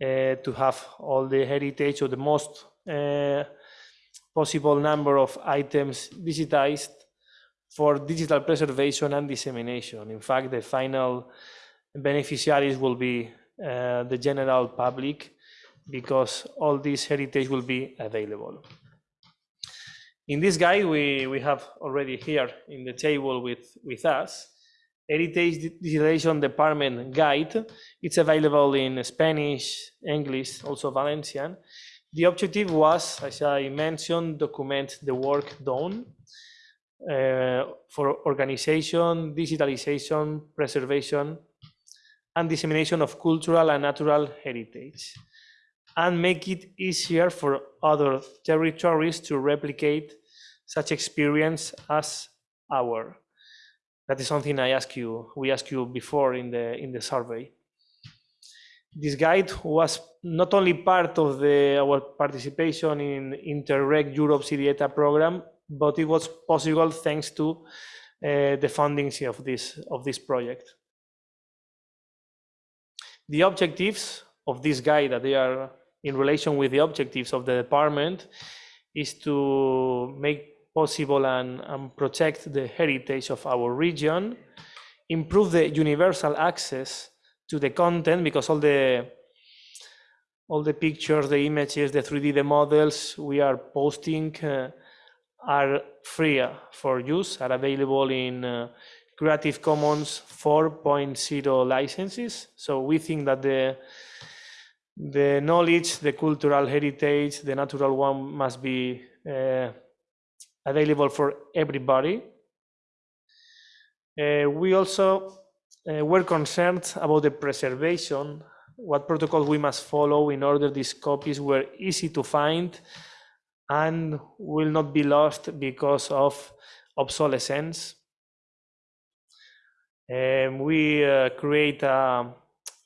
uh, to have all the heritage or the most uh, possible number of items digitized for digital preservation and dissemination. In fact, the final beneficiaries will be uh, the general public because all this heritage will be available. In this guide, we, we have already here in the table with, with us, Heritage Digitalization Department Guide. It's available in Spanish, English, also Valencian. The objective was, as I mentioned, document the work done uh, for organization, digitalization, preservation, and dissemination of cultural and natural heritage and make it easier for other territories to replicate such experience as our. That is something I ask you, we asked you before in the, in the survey. This guide was not only part of the, our participation in Interreg Europe CDETA program, but it was possible thanks to uh, the funding of this, of this project. The objectives of this guide that they are in relation with the objectives of the department is to make possible and, and protect the heritage of our region, improve the universal access to the content because all the all the pictures, the images, the 3D, the models we are posting uh, are free for use, are available in uh, Creative Commons 4.0 licenses. So we think that the the knowledge, the cultural heritage, the natural one must be uh, available for everybody. Uh, we also uh, were concerned about the preservation, what protocols we must follow in order these copies were easy to find and will not be lost because of obsolescence. Um, we uh, create a,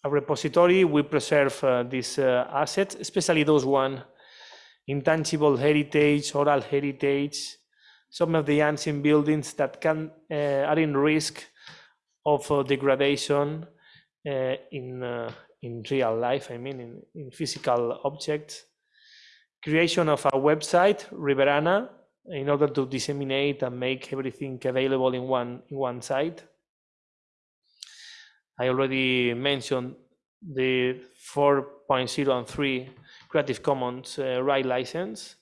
a, repository, we preserve uh, these uh, assets, especially those one, intangible heritage, oral heritage, some of the ancient buildings that can uh, are in risk of uh, degradation uh, in in real life. I mean, in, in physical objects. Creation of a website, Riberana, in order to disseminate and make everything available in one in one site. I already mentioned the 4.0 and 3 Creative Commons uh, right license.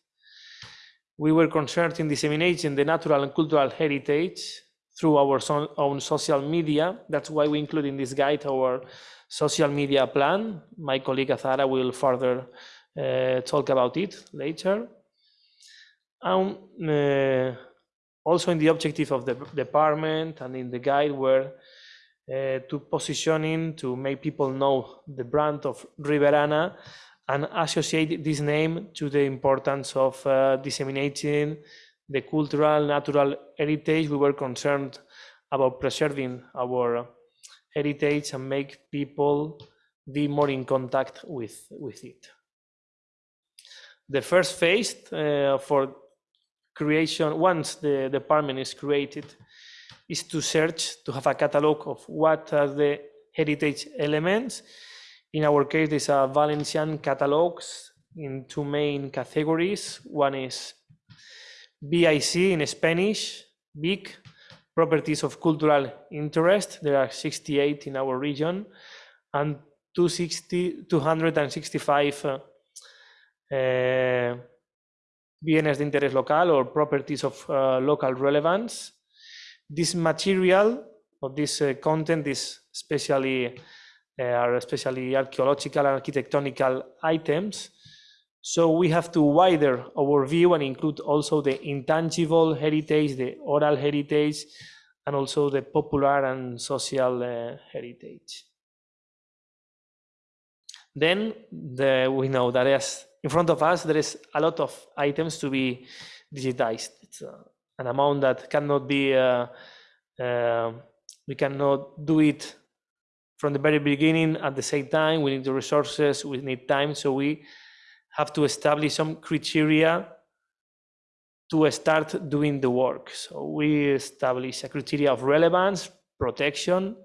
We were concerned in disseminating the natural and cultural heritage through our so own social media. That's why we include in this guide our social media plan. My colleague Azahara will further uh, talk about it later. And uh, also in the objective of the department and in the guide were uh, to positioning to make people know the brand of Riberana and associate this name to the importance of uh, disseminating the cultural, natural heritage. We were concerned about preserving our heritage and make people be more in contact with, with it. The first phase uh, for creation, once the department is created, is to search, to have a catalog of what are the heritage elements in our case, these are Valencian catalogs in two main categories. One is BIC in Spanish, big properties of cultural interest. There are 68 in our region and 260, 265 uh, uh, bienes de interés local or properties of uh, local relevance. This material or this uh, content is especially uh, are especially archaeological and architectonical items. So we have to widen our view and include also the intangible heritage, the oral heritage, and also the popular and social uh, heritage. Then the, we know that as in front of us, there is a lot of items to be digitized. It's uh, an amount that cannot be, uh, uh, we cannot do it from the very beginning at the same time. We need the resources, we need time. So we have to establish some criteria to start doing the work. So we establish a criteria of relevance, protection,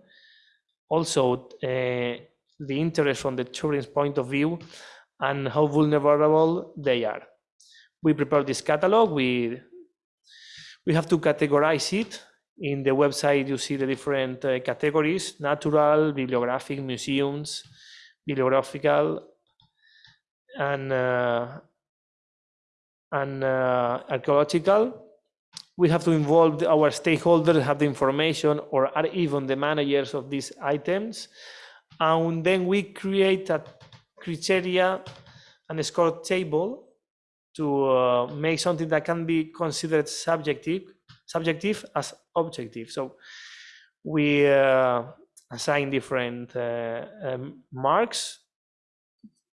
also uh, the interest from the children's point of view and how vulnerable they are. We prepare this catalog. We we have to categorize it in the website, you see the different uh, categories, natural, bibliographic, museums, bibliographical, and, uh, and uh, archaeological. We have to involve our stakeholders, have the information, or are even the managers of these items. And then we create a criteria and a score table to uh, make something that can be considered subjective subjective as objective. So we uh, assign different uh, um, marks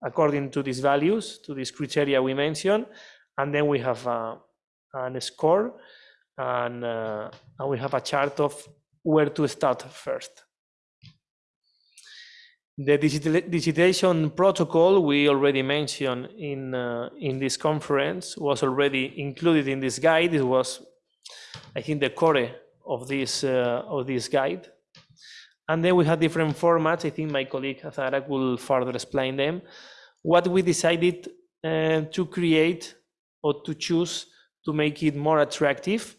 according to these values, to these criteria we mentioned, and then we have uh, a score and, uh, and we have a chart of where to start first. The digitization protocol we already mentioned in uh, in this conference was already included in this guide. It was I think, the core of this uh, of this guide. And then we have different formats. I think my colleague Azahara will further explain them. What we decided uh, to create or to choose to make it more attractive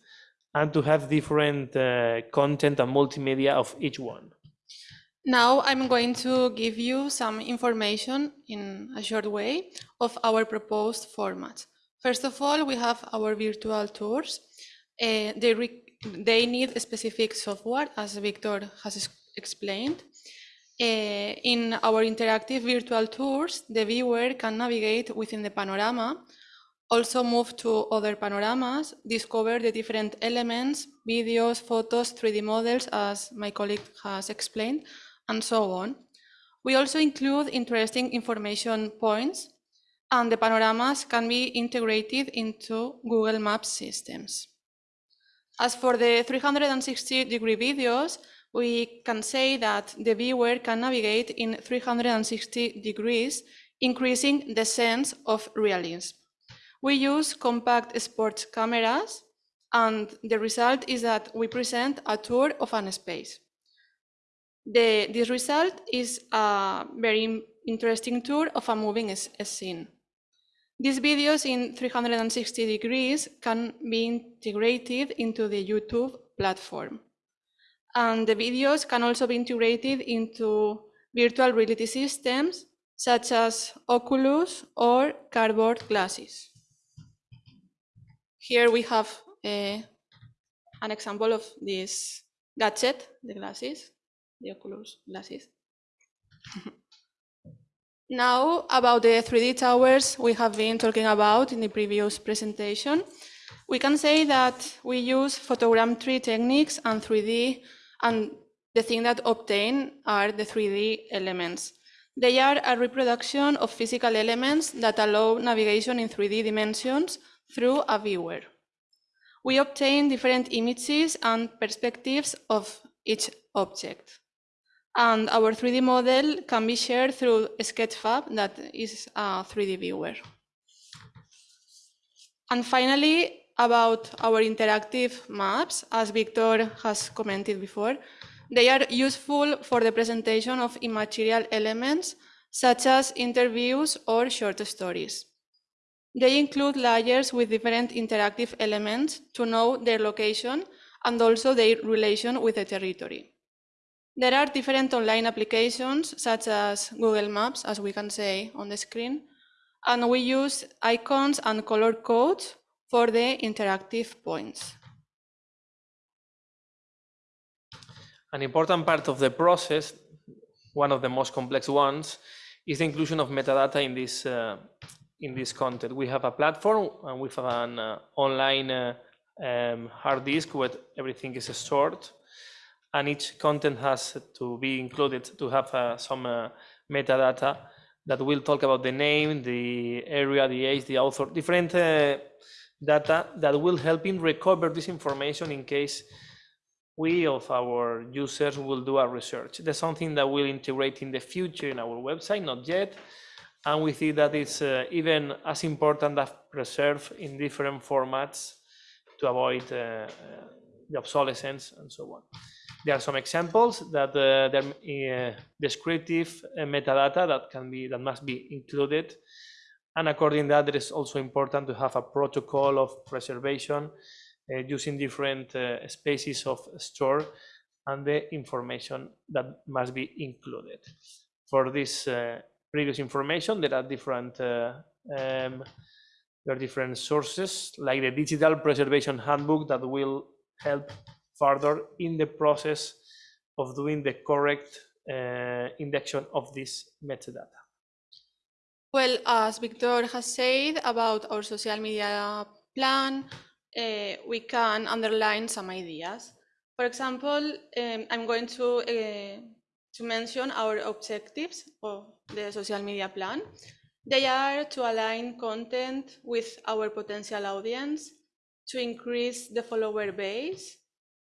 and to have different uh, content and multimedia of each one. Now I'm going to give you some information in a short way of our proposed format. First of all, we have our virtual tours. Uh, they, they need specific software, as Victor has explained. Uh, in our interactive virtual tours, the viewer can navigate within the panorama, also move to other panoramas, discover the different elements, videos, photos, 3D models, as my colleague has explained, and so on. We also include interesting information points and the panoramas can be integrated into Google Maps systems. As for the 360 degree videos, we can say that the viewer can navigate in 360 degrees, increasing the sense of realism. We use compact sports cameras, and the result is that we present a tour of an space. The, this result is a very interesting tour of a moving scene. These videos in 360 degrees can be integrated into the YouTube platform. And the videos can also be integrated into virtual reality systems such as Oculus or cardboard glasses. Here we have a, an example of this gadget, the glasses, the Oculus glasses. Now, about the 3D towers we have been talking about in the previous presentation, we can say that we use photogrammetry techniques and 3D, and the thing that obtain are the 3D elements. They are a reproduction of physical elements that allow navigation in 3D dimensions through a viewer. We obtain different images and perspectives of each object. And our 3D model can be shared through Sketchfab, that is a 3D viewer. And finally, about our interactive maps, as Victor has commented before, they are useful for the presentation of immaterial elements, such as interviews or short stories. They include layers with different interactive elements to know their location and also their relation with the territory. There are different online applications such as Google Maps, as we can see on the screen, and we use icons and color codes for the interactive points. An important part of the process, one of the most complex ones, is the inclusion of metadata in this, uh, in this content. We have a platform and we have an uh, online uh, um, hard disk where everything is stored and each content has to be included to have uh, some uh, metadata that will talk about the name, the area, the age, the author, different uh, data that will help in recover this information in case we of our users will do a research. That's something that we'll integrate in the future in our website, not yet. And we see that it's uh, even as important as preserve in different formats to avoid uh, uh, the obsolescence and so on. There are some examples that uh, there uh, descriptive uh, metadata that can be that must be included. And according to that, it is also important to have a protocol of preservation uh, using different spaces of store and the information that must be included. For this previous information, there are different um, there are different sources like the digital preservation handbook that will help further in the process of doing the correct uh, of this metadata. Well, as Victor has said about our social media plan, uh, we can underline some ideas. For example, um, I'm going to, uh, to mention our objectives of the social media plan. They are to align content with our potential audience, to increase the follower base,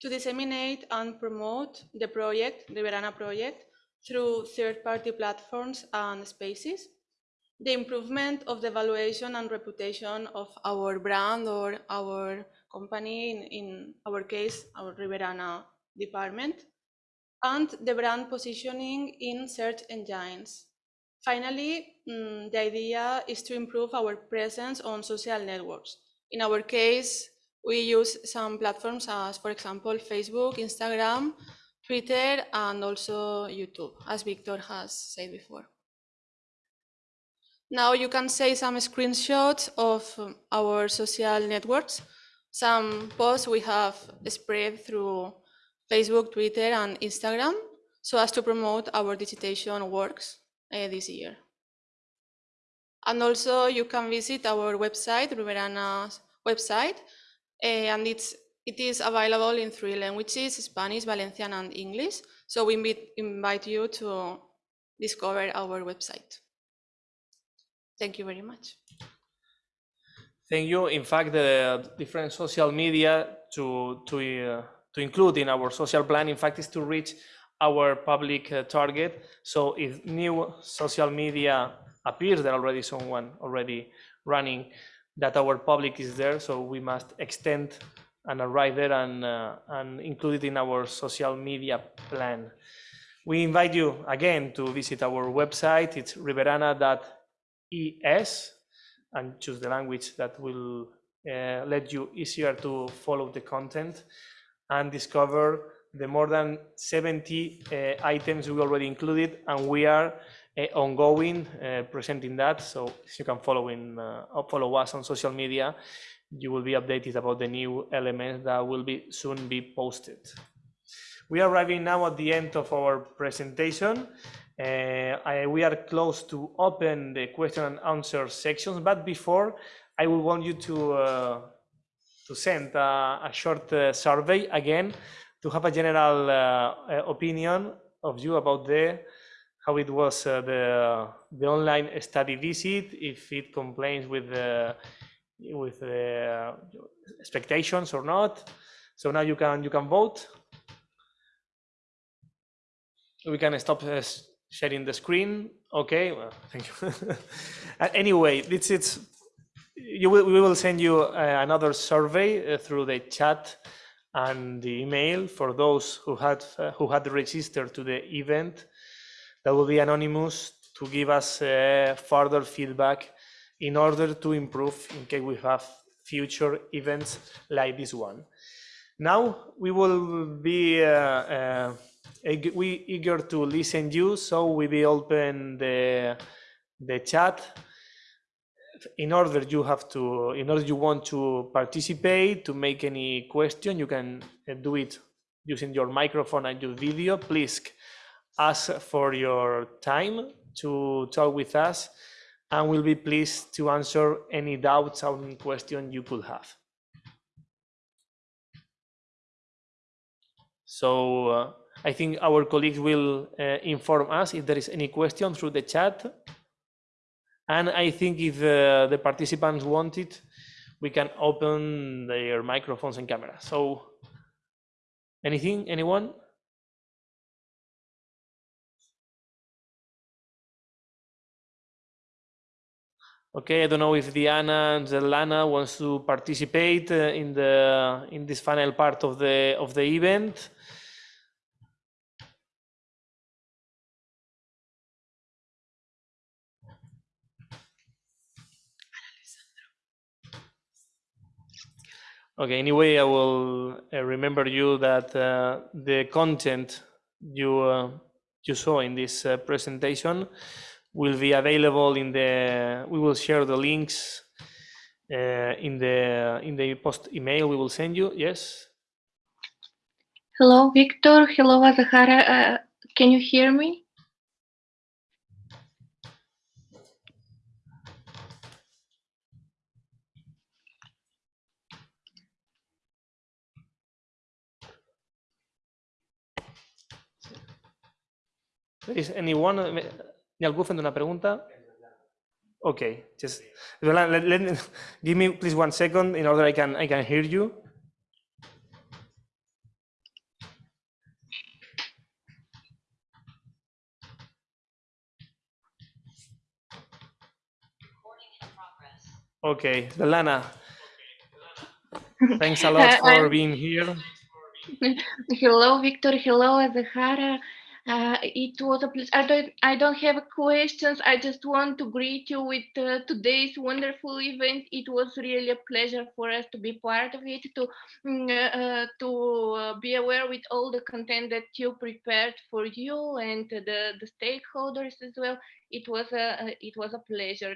to disseminate and promote the project, the Verana project, through third-party platforms and spaces, the improvement of the valuation and reputation of our brand or our company, in, in our case, our Riberana department, and the brand positioning in search engines. Finally, mm, the idea is to improve our presence on social networks In our case, we use some platforms as, for example, Facebook, Instagram, Twitter, and also YouTube, as Victor has said before. Now you can see some screenshots of um, our social networks, some posts we have spread through Facebook, Twitter, and Instagram, so as to promote our digitization works uh, this year. And also you can visit our website, Riberana's website, and it's, it is available in three languages, Spanish, Valencian, and English. So we invite, invite you to discover our website. Thank you very much. Thank you. In fact, the different social media to, to, uh, to include in our social plan, in fact, is to reach our public uh, target. So if new social media appears, there already someone already running, that our public is there. So we must extend and arrive there and, uh, and include it in our social media plan. We invite you again to visit our website. It's riberana.es and choose the language that will uh, let you easier to follow the content and discover the more than 70 uh, items we already included and we are ongoing uh, presenting that. So you can follow in uh, follow us on social media you will be updated about the new elements that will be soon be posted. We are arriving now at the end of our presentation. Uh, I, we are close to open the question and answer sections, but before I will want you to uh, to send a, a short uh, survey again to have a general uh, opinion of you about the how it was uh, the the online study visit, if it complains with the with the expectations or not. So now you can you can vote. We can stop sharing the screen. Okay, well, thank you. anyway, it's it's you will we will send you uh, another survey uh, through the chat and the email for those who had uh, who had registered to the event. That will be anonymous to give us uh, further feedback in order to improve in case we have future events like this one. Now we will be uh, uh, we eager to listen to you, so we will open the the chat. In order you have to, in order you want to participate, to make any question, you can uh, do it using your microphone and your video. Please ask for your time to talk with us, and we'll be pleased to answer any doubts or any question you could have. So. Uh, I think our colleagues will uh, inform us if there is any question through the chat. And I think if uh, the participants want it, we can open their microphones and cameras. So anything, anyone? Okay, I don't know if Diana and Zelana wants to participate uh, in the in this final part of the of the event. Okay, anyway, I will uh, remember you that uh, the content you, uh, you saw in this uh, presentation will be available in the, we will share the links uh, in the, in the post email we will send you, yes? Hello, Victor. Hello, Azahara. Uh, can you hear me? Is anyone, ¿Ni algún fent una pregunta? Okay, just let, let, let, give me please one second in order I can I can hear you. Okay, Delana. Thanks a lot uh, for being here. Hello, Victor. Hello, Azahara. Uh, it was a pleasure. I don't, I don't have questions. I just want to greet you with uh, today's wonderful event. It was really a pleasure for us to be part of it, to mm, uh, to uh, be aware with all the content that you prepared for you and the, the stakeholders as well. It was a it was a pleasure.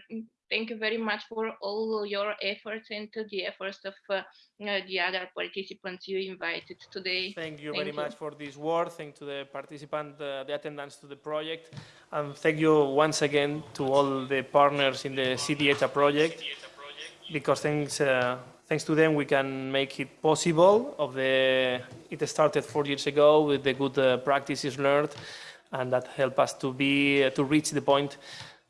Thank you very much for all your efforts and to the efforts of uh, the other participants you invited today. Thank you Thank very you. much for this word. Thank to the participant, uh, the attendance to the project. And thank you once again to all the partners in the CDETA project, because thanks, uh, thanks to them we can make it possible. Of the, it started four years ago with the good uh, practices learned, and that help us to be, uh, to reach the point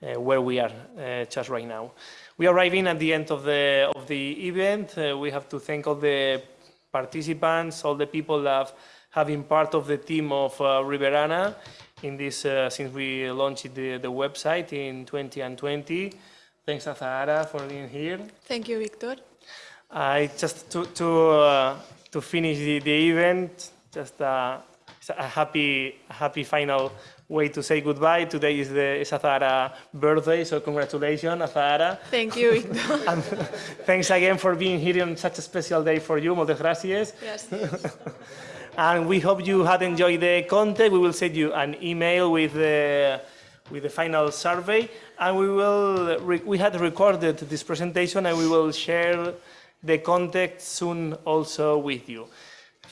where we are uh, just right now. We are arriving at the end of the, of the event. Uh, we have to thank all the participants, all the people that have been part of the team of uh, Riberana in this, uh, since we launched the, the website in 2020. Thanks, Azahara, for being here. Thank you, Victor. I just to to uh, to finish the, the event, just uh, a happy a happy final way to say goodbye. Today is the is Azahara birthday, so congratulations, Azahara. Thank you, And thanks again for being here on such a special day for you. Muchas gracias. yes. And we hope you had enjoyed the content. We will send you an email with the, with the final survey. And we will, we had recorded this presentation and we will share the content soon also with you.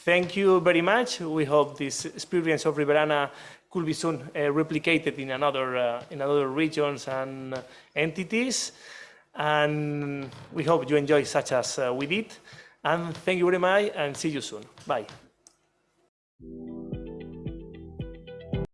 Thank you very much. We hope this experience of Riberana could be soon uh, replicated in another, uh, in other regions and uh, entities. And we hope you enjoy such as we did. And thank you very much and see you soon. Bye.